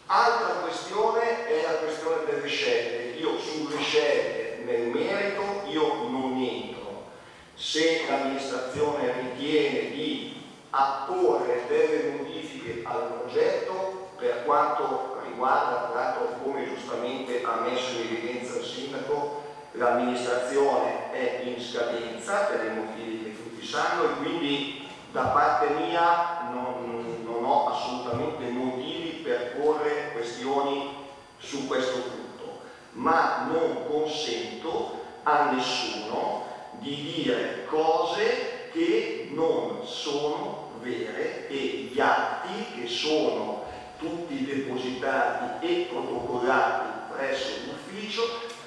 Altra questione è la questione delle scelte. Io sulle scelte nel merito io non entro. Se l'amministrazione ritiene di apporre delle modifiche al progetto per quanto riguarda, l'altro come giustamente ha messo in evidenza il sindaco, l'amministrazione è in scadenza per i motivi che tutti sanno e quindi da parte mia non, non ho assolutamente motivi per porre questioni su questo punto, ma non consento a nessuno di dire cose che non sono vere e gli atti che sono tutti depositati e protocollati presso l'ufficio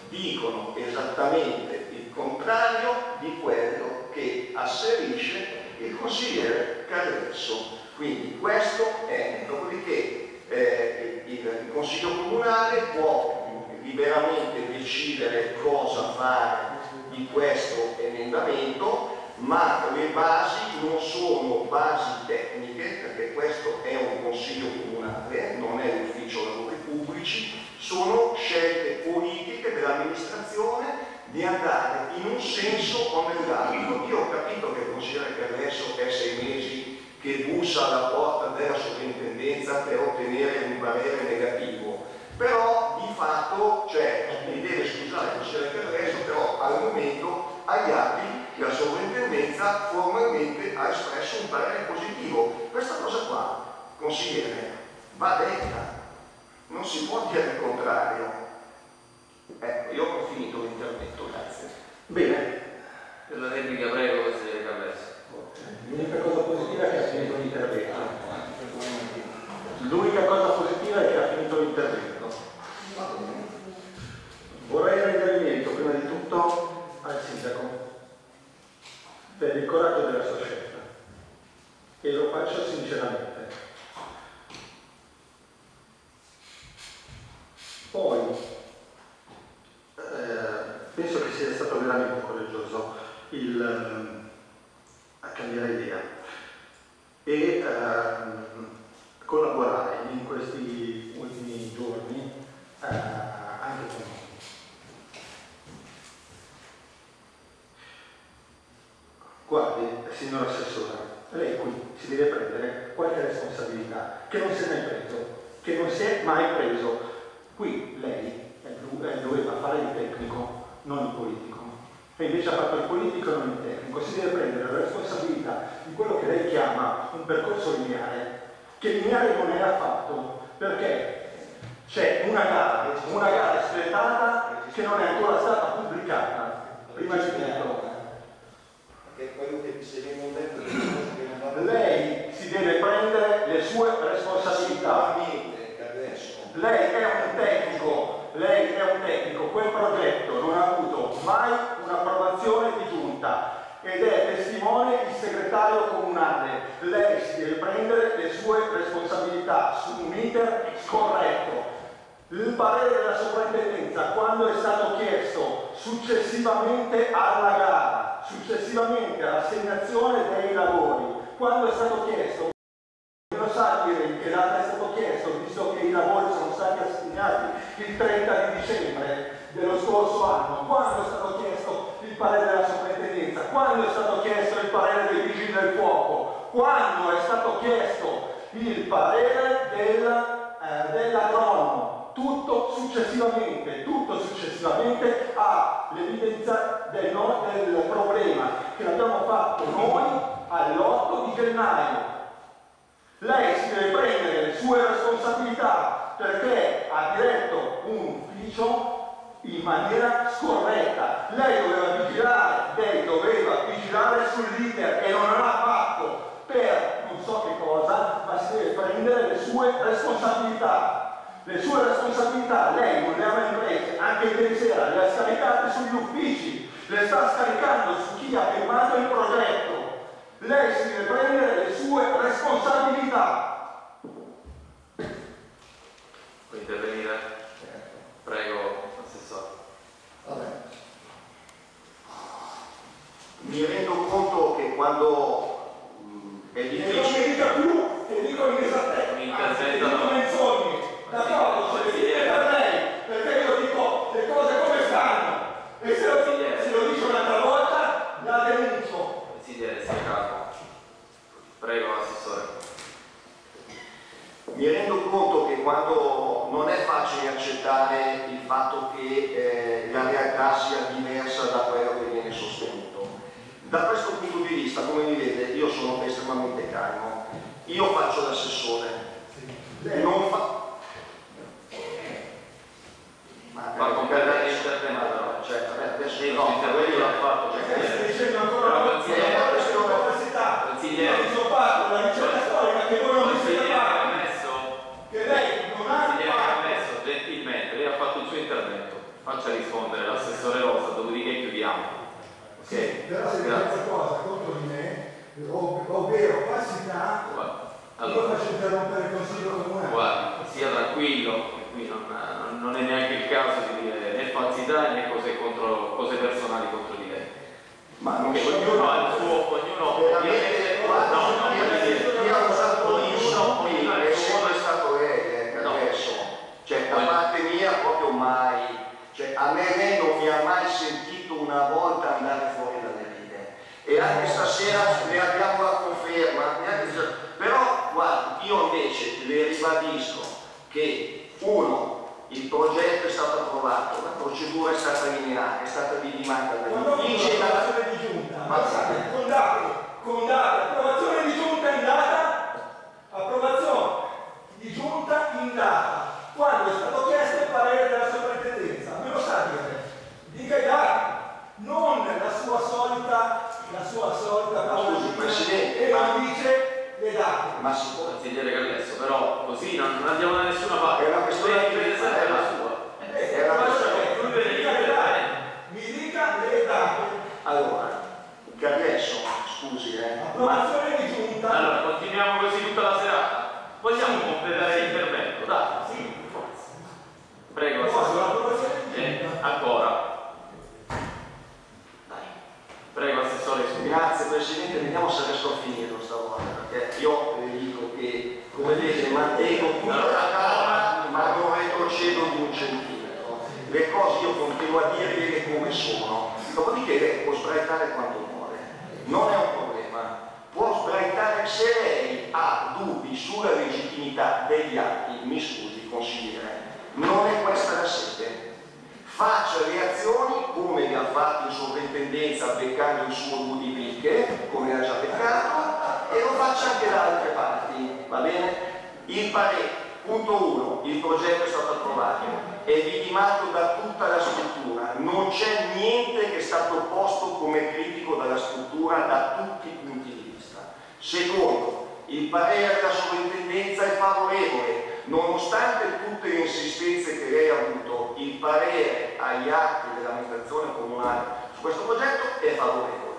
dicono esattamente il contrario di quello che asserisce il consigliere Carresso. Quindi questo è, dopodiché eh, il Consiglio Comunale può liberamente decidere cosa fare di questo emendamento, ma le basi non sono basi tecniche, perché questo è un consiglio comunale, non è l'ufficio lavori pubblici, sono scelte politiche dell'amministrazione di andare in un senso o nell'altro. Io ho capito che il consigliere Carresso è sei mesi che bussa alla porta della sovrintendenza per ottenere un parere negativo, però di fatto, cioè, mi deve scusare il consigliere Carresso, però al momento agli atti la sovrintendenza formalmente ha espresso un parere positivo. Questa cosa qua, consigliere, va detta, non si può dire il contrario. Ecco, io ho finito l'intervento, grazie. Bene. Per la replica prego, consigliere Carlesso. L'unica cosa positiva è che ha finito l'intervento. L'unica cosa positiva è che ha finito l'intervento. Vorrei rendere merito prima di tutto al sindaco per il coraggio della sua scelta e lo faccio sinceramente. Poi eh, penso che sia stato veramente coraggioso il, ehm, a cambiare idea e ehm, collaborare in questi ultimi giorni eh, anche con noi. Guardi, signor Assessore, lei qui si deve prendere qualche responsabilità che non si è mai preso, che non si è mai preso. Qui lei doveva fare il tecnico, non il politico. E invece ha fatto il politico e non il tecnico. Si deve prendere la responsabilità di quello che lei chiama un percorso lineare, che lineare non è affatto, perché c'è una gara, una gara espletata che non è ancora stata pubblicata. Prima di tutto, Perché quello che se viene detto lei si deve prendere le sue responsabilità. Lei è un tecnico, lei è un tecnico, quel progetto non ha avuto mai un'approvazione di giunta ed è testimone il segretario comunale. Lei si deve prendere le sue responsabilità su un iter scorretto. Il parere della sovrintendenza, quando è stato chiesto successivamente alla gara, successivamente all'assegnazione dei lavori, quando è stato chiesto, lo sa dire che data è stato chiesto, visto che i lavori sono stati assegnati il 30 di dicembre dello scorso anno, quando è stato chiesto il parere della sovrintendenza, quando è stato chiesto il parere dei vigili del fuoco, quando è stato chiesto il parere del, eh, dell'agronomo, tutto successivamente, tutto successivamente all'evidenza del, no- del problema che l'abbiamo fatto noi all'8 di gennaio. Lei si deve prendere le sue responsabilità perché ha diretto un ufficio in maniera scorretta. Lei doveva vigilare, lei doveva vigilare sull'iter e non l'ha fatto per non so che cosa, ma si deve prendere le sue responsabilità. Le sue responsabilità lei non le ha mai prese, anche ieri sera le ha scaricate sugli uffici, le sta scaricando su chi ha firmato il progetto. Lei si deve prendere le sue responsabilità. Può intervenire? Prego. Vabbè. Mi rendo conto che quando mh, è E non mi difficile... dica più che dico inesattezze, Mi anzi, come critico dalla struttura da tutti i punti di vista. Secondo, il parere della sovrintendenza è favorevole, nonostante tutte le insistenze che lei ha avuto, il parere agli atti dell'amministrazione comunale su questo progetto è favorevole.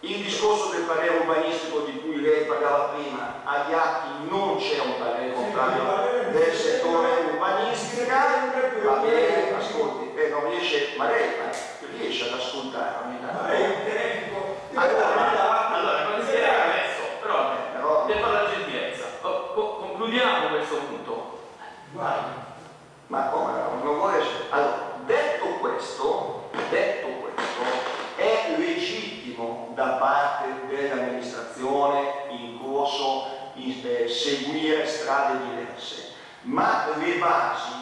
Il discorso del parere urbanistico di cui lei parlava prima, agli atti non c'è un parere contrario del settore urbanistica, va bene, ascolti, eh, non riesce, ma lei riesce ad ascoltare ogni tanto. Ma è un tecnico. Allora, allora consigliere Gallesso, però, Però- per fare la gentilezza, co- co- concludiamo questo punto. Guarda. Ma come no? non vuole Allora, detto questo, detto questo, è legittimo da parte dell'amministrazione in corso in- eh, seguire strade diverse, ma le basi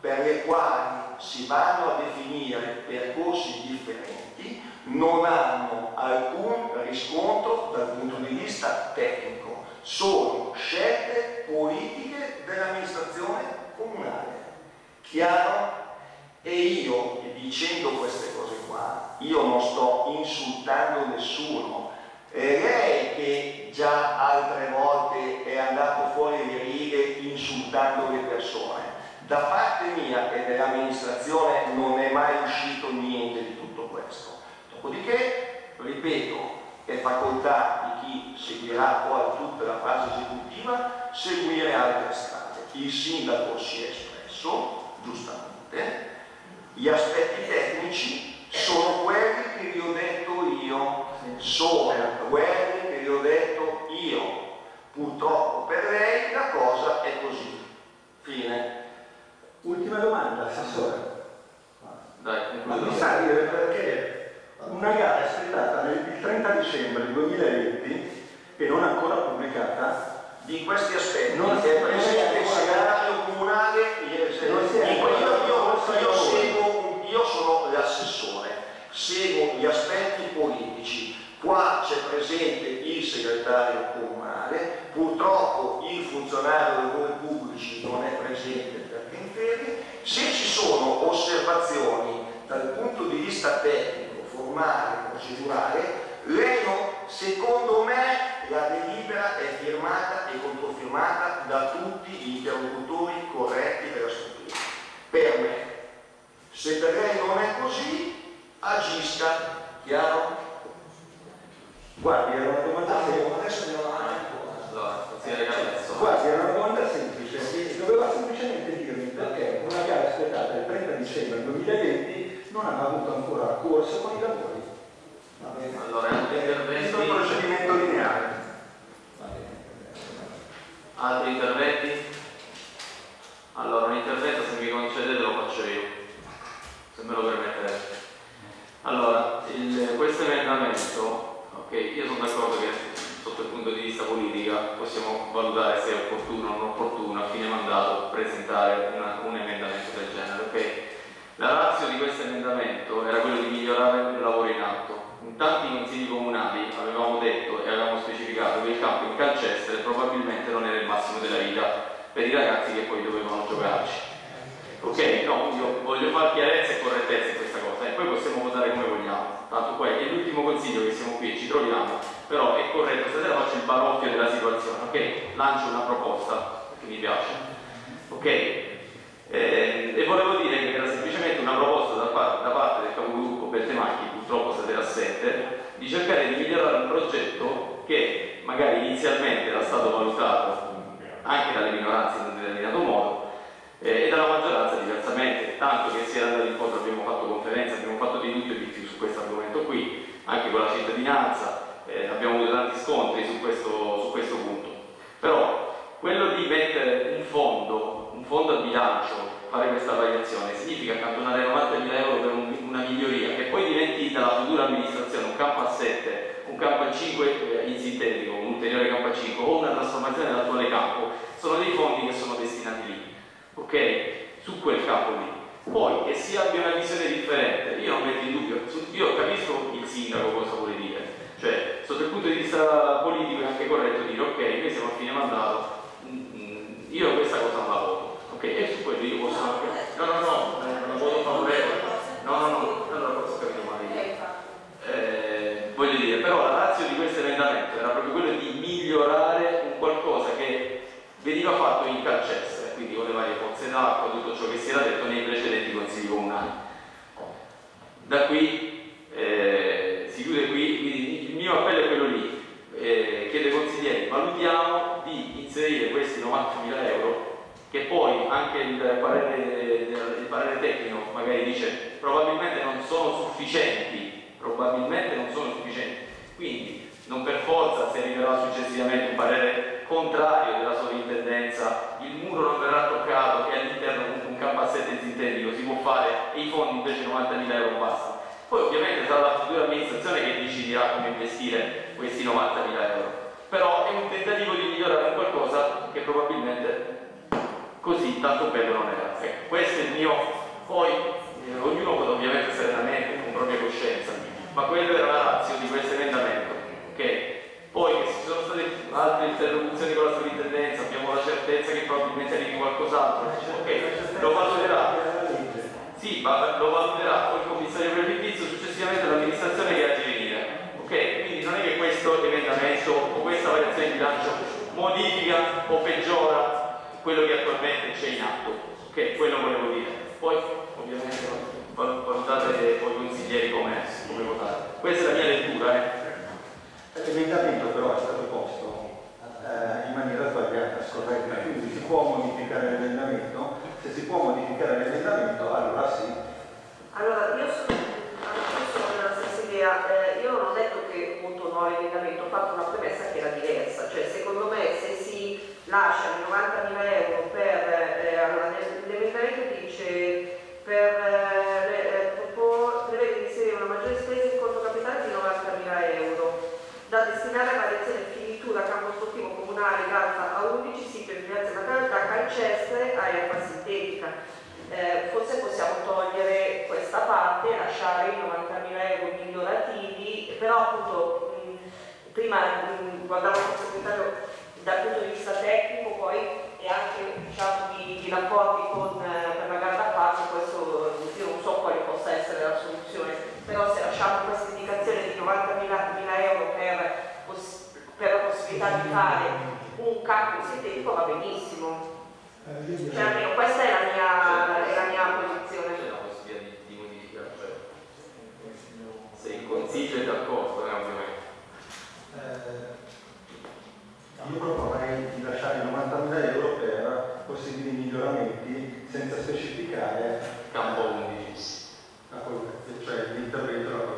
per le quali si vanno a definire percorsi differenti non hanno alcun riscontro dal punto di vista tecnico, sono scelte politiche dell'amministrazione comunale. Chiaro? E io, dicendo queste cose qua, io non sto insultando nessuno. È lei che già altre volte è andato fuori le righe insultando le persone. Da parte mia e dell'amministrazione non è mai uscito niente di tutto questo. Dopodiché, ripeto, è facoltà di chi seguirà poi tutta la fase esecutiva seguire altre strade. Il sindaco si è espresso, giustamente, gli aspetti tecnici sono quelli che vi ho detto io, sono quelli che vi ho detto io. Purtroppo per lei la cosa è così. Fine. Ultima domanda, Assessore. Dai, Ma mi sa dire perché una gara espletata nel- il 30 dicembre 2020 e non ancora pubblicata. Di questi aspetti Non è si- presente il segretario comunale, è- è- io sono l'assessore, seguo gli aspetti politici. Qua c'è presente il segretario comunale, purtroppo il funzionario dei lavori pubblici non è presente ferie. Se ci sono osservazioni dal punto di vista tecnico, formale, procedurale, lei no- secondo me la delibera è firmata e controfirmata da tutti gli interlocutori corretti della struttura. Per me. Se per lei non è così, agisca, chiaro? Guardi, era una domanda semplice. adesso andiamo avanti. Guardi, era una domanda aspettata il 30 dicembre 2020 non aveva avuto ancora corso con i lavori. Allora, è un intervento eh, altre interlocuzioni con la sovrintendenza, abbiamo la certezza che probabilmente arrivi qualcos'altro. Ok, lo valuterà. Sì, ma lo valuterà poi il commissario prefettizio, successivamente l'amministrazione che ha venire. Ok, quindi non è che questo emendamento o questa variazione di bilancio modifica o peggiora quello che attualmente c'è in atto. Ok, quello volevo dire. Poi ovviamente valutate voi consiglieri come, come votare. Questa è la mia lettura. Eh. L'emendamento però è stato posto eh, in maniera sbagliata, scorretta. Quindi si può modificare l'emendamento, se si può modificare l'emendamento allora sì. Allora io sono, sono della stessa idea, eh, io non ho detto che appunto no l'emendamento, ho fatto una premessa che era diversa, cioè secondo me se si lasciano 90.000 euro per, eh, allora l'emendamento dice per eh, da campo sportivo comunale d'Alfa A11, sito in Piazza della Carità, Calcestre, aria erba. Eh, forse possiamo togliere questa parte, lasciare i 90.000 euro migliorativi, però appunto mh, prima mh, guardavo il segretario dal punto di vista tecnico, poi e anche diciamo, di, di rapporti con, eh, per la gara parte, questo io non so quale possa essere la soluzione, però se lasciamo questa indicazione di 90.000 euro per, per possibilità di fare un cambio sintetico va benissimo. Eh, cioè almeno questa è la mia, è la mia posizione. C'è la possibilità di, modifica, cioè se il consiglio è d'accordo, eh, eh io proporrei di lasciare 90.000 euro per possibili miglioramenti senza specificare Campo 11. Cioè l'intervento della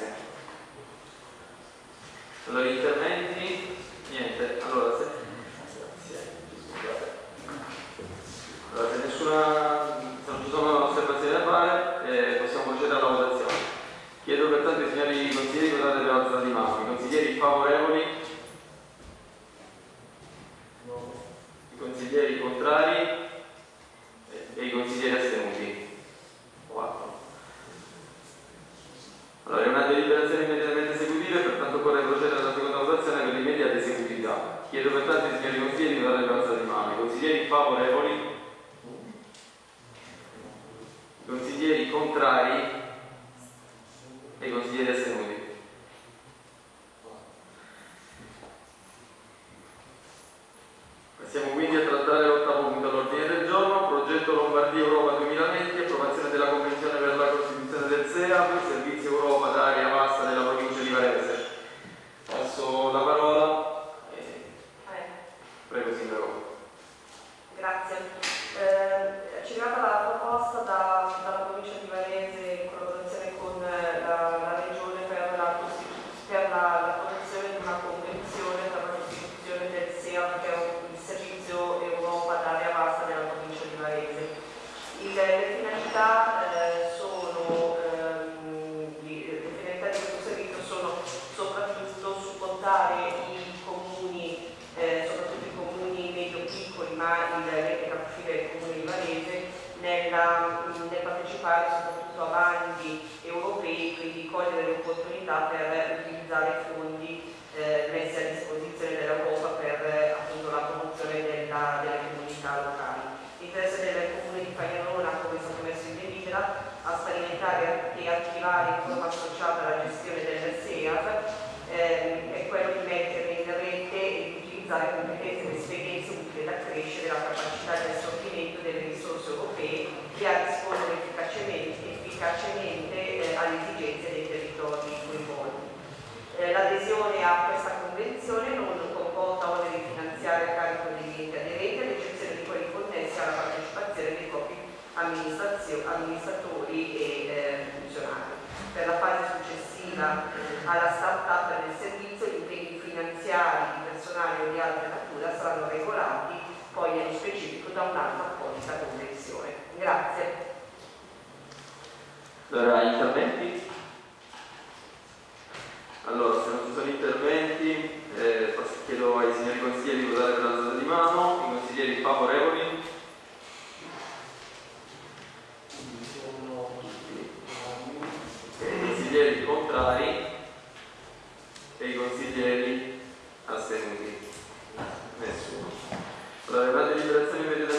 grazie. Allora, gli interventi? Niente, allora se, allora, se nessuna, se non ci sono osservazioni da fare, eh, possiamo procedere alla votazione. Chiedo pertanto ai signori consiglieri di votare per alzata di mano. I consiglieri favorevoli e i consiglieri astenuti? Nessuno. Allora, le in per il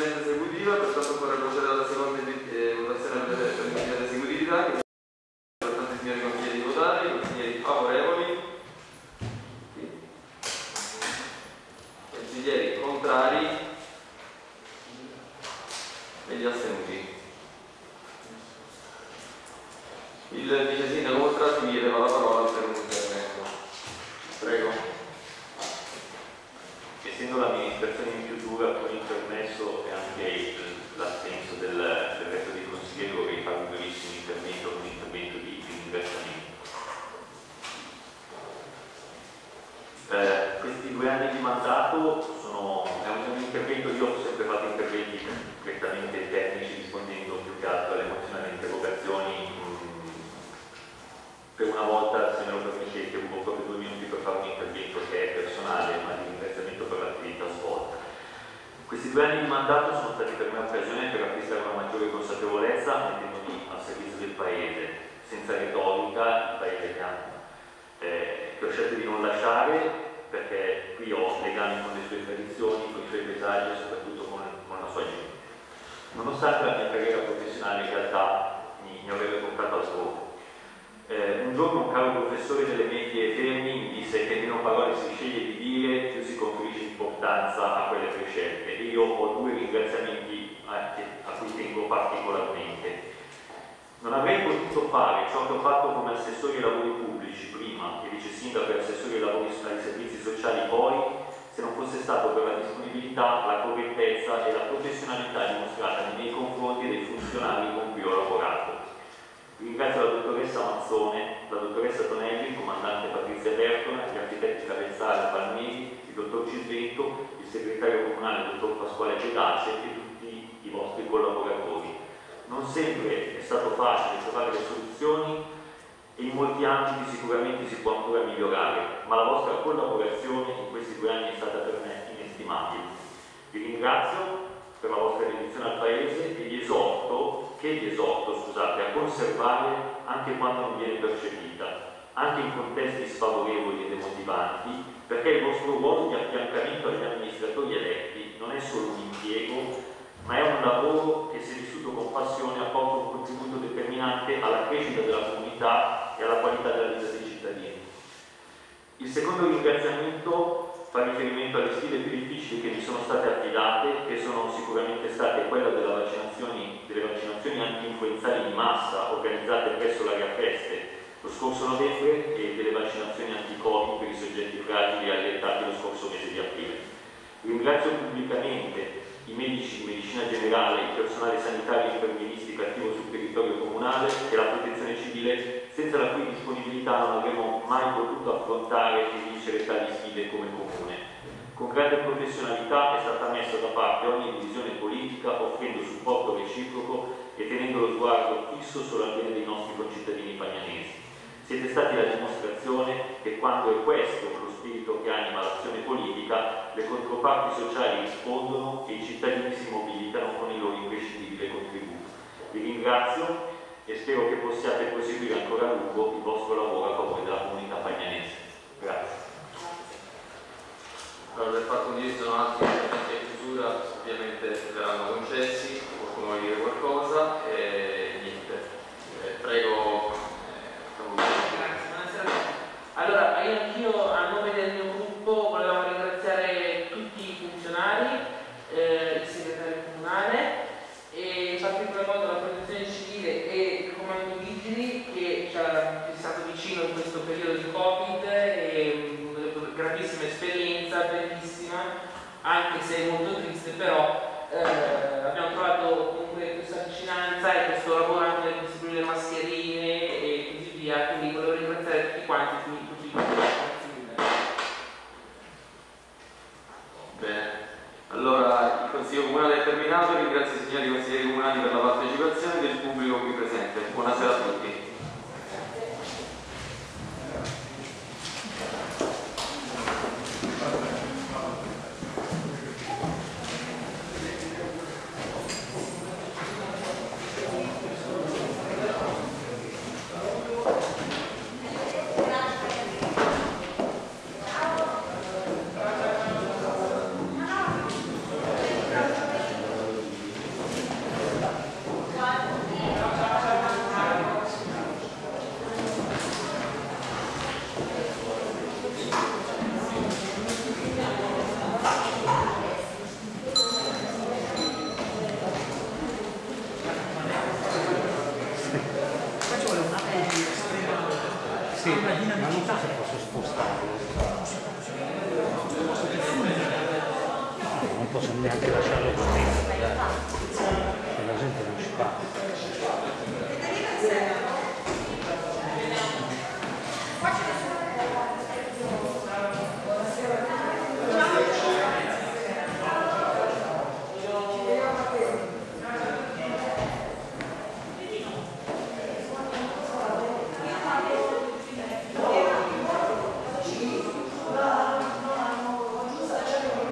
realizzati lo scorso mese di aprile. Ringrazio pubblicamente i medici di medicina generale, il personale sanitario e infermieristico attivo sul territorio comunale e la protezione civile, senza la cui disponibilità non avremmo mai potuto affrontare e vincere tali sfide come comune. Con grande professionalità è stata messa da parte ogni divisione politica, offrendo supporto reciproco e tenendo lo sguardo fisso sulla bene dei nostri concittadini pagnanesi. Siete stati la dimostrazione che quando è questo lo spirito che anima l'azione politica, le controparti sociali rispondono e i cittadini si mobilitano con i loro imprescindibili contributi. Vi ringrazio e spero che possiate proseguire ancora a lungo il vostro lavoro a favore della comunità pagnanese. Grazie. Allora, per fatto un diritto non altri interventi a chiusura, ovviamente verranno concessi, qualcuno vuole dire qualcosa e niente. Eh, prego Consiglio Comunale è terminato, ringrazio i signori consiglieri comunali per la partecipazione del pubblico qui presente. Buonasera a tutti.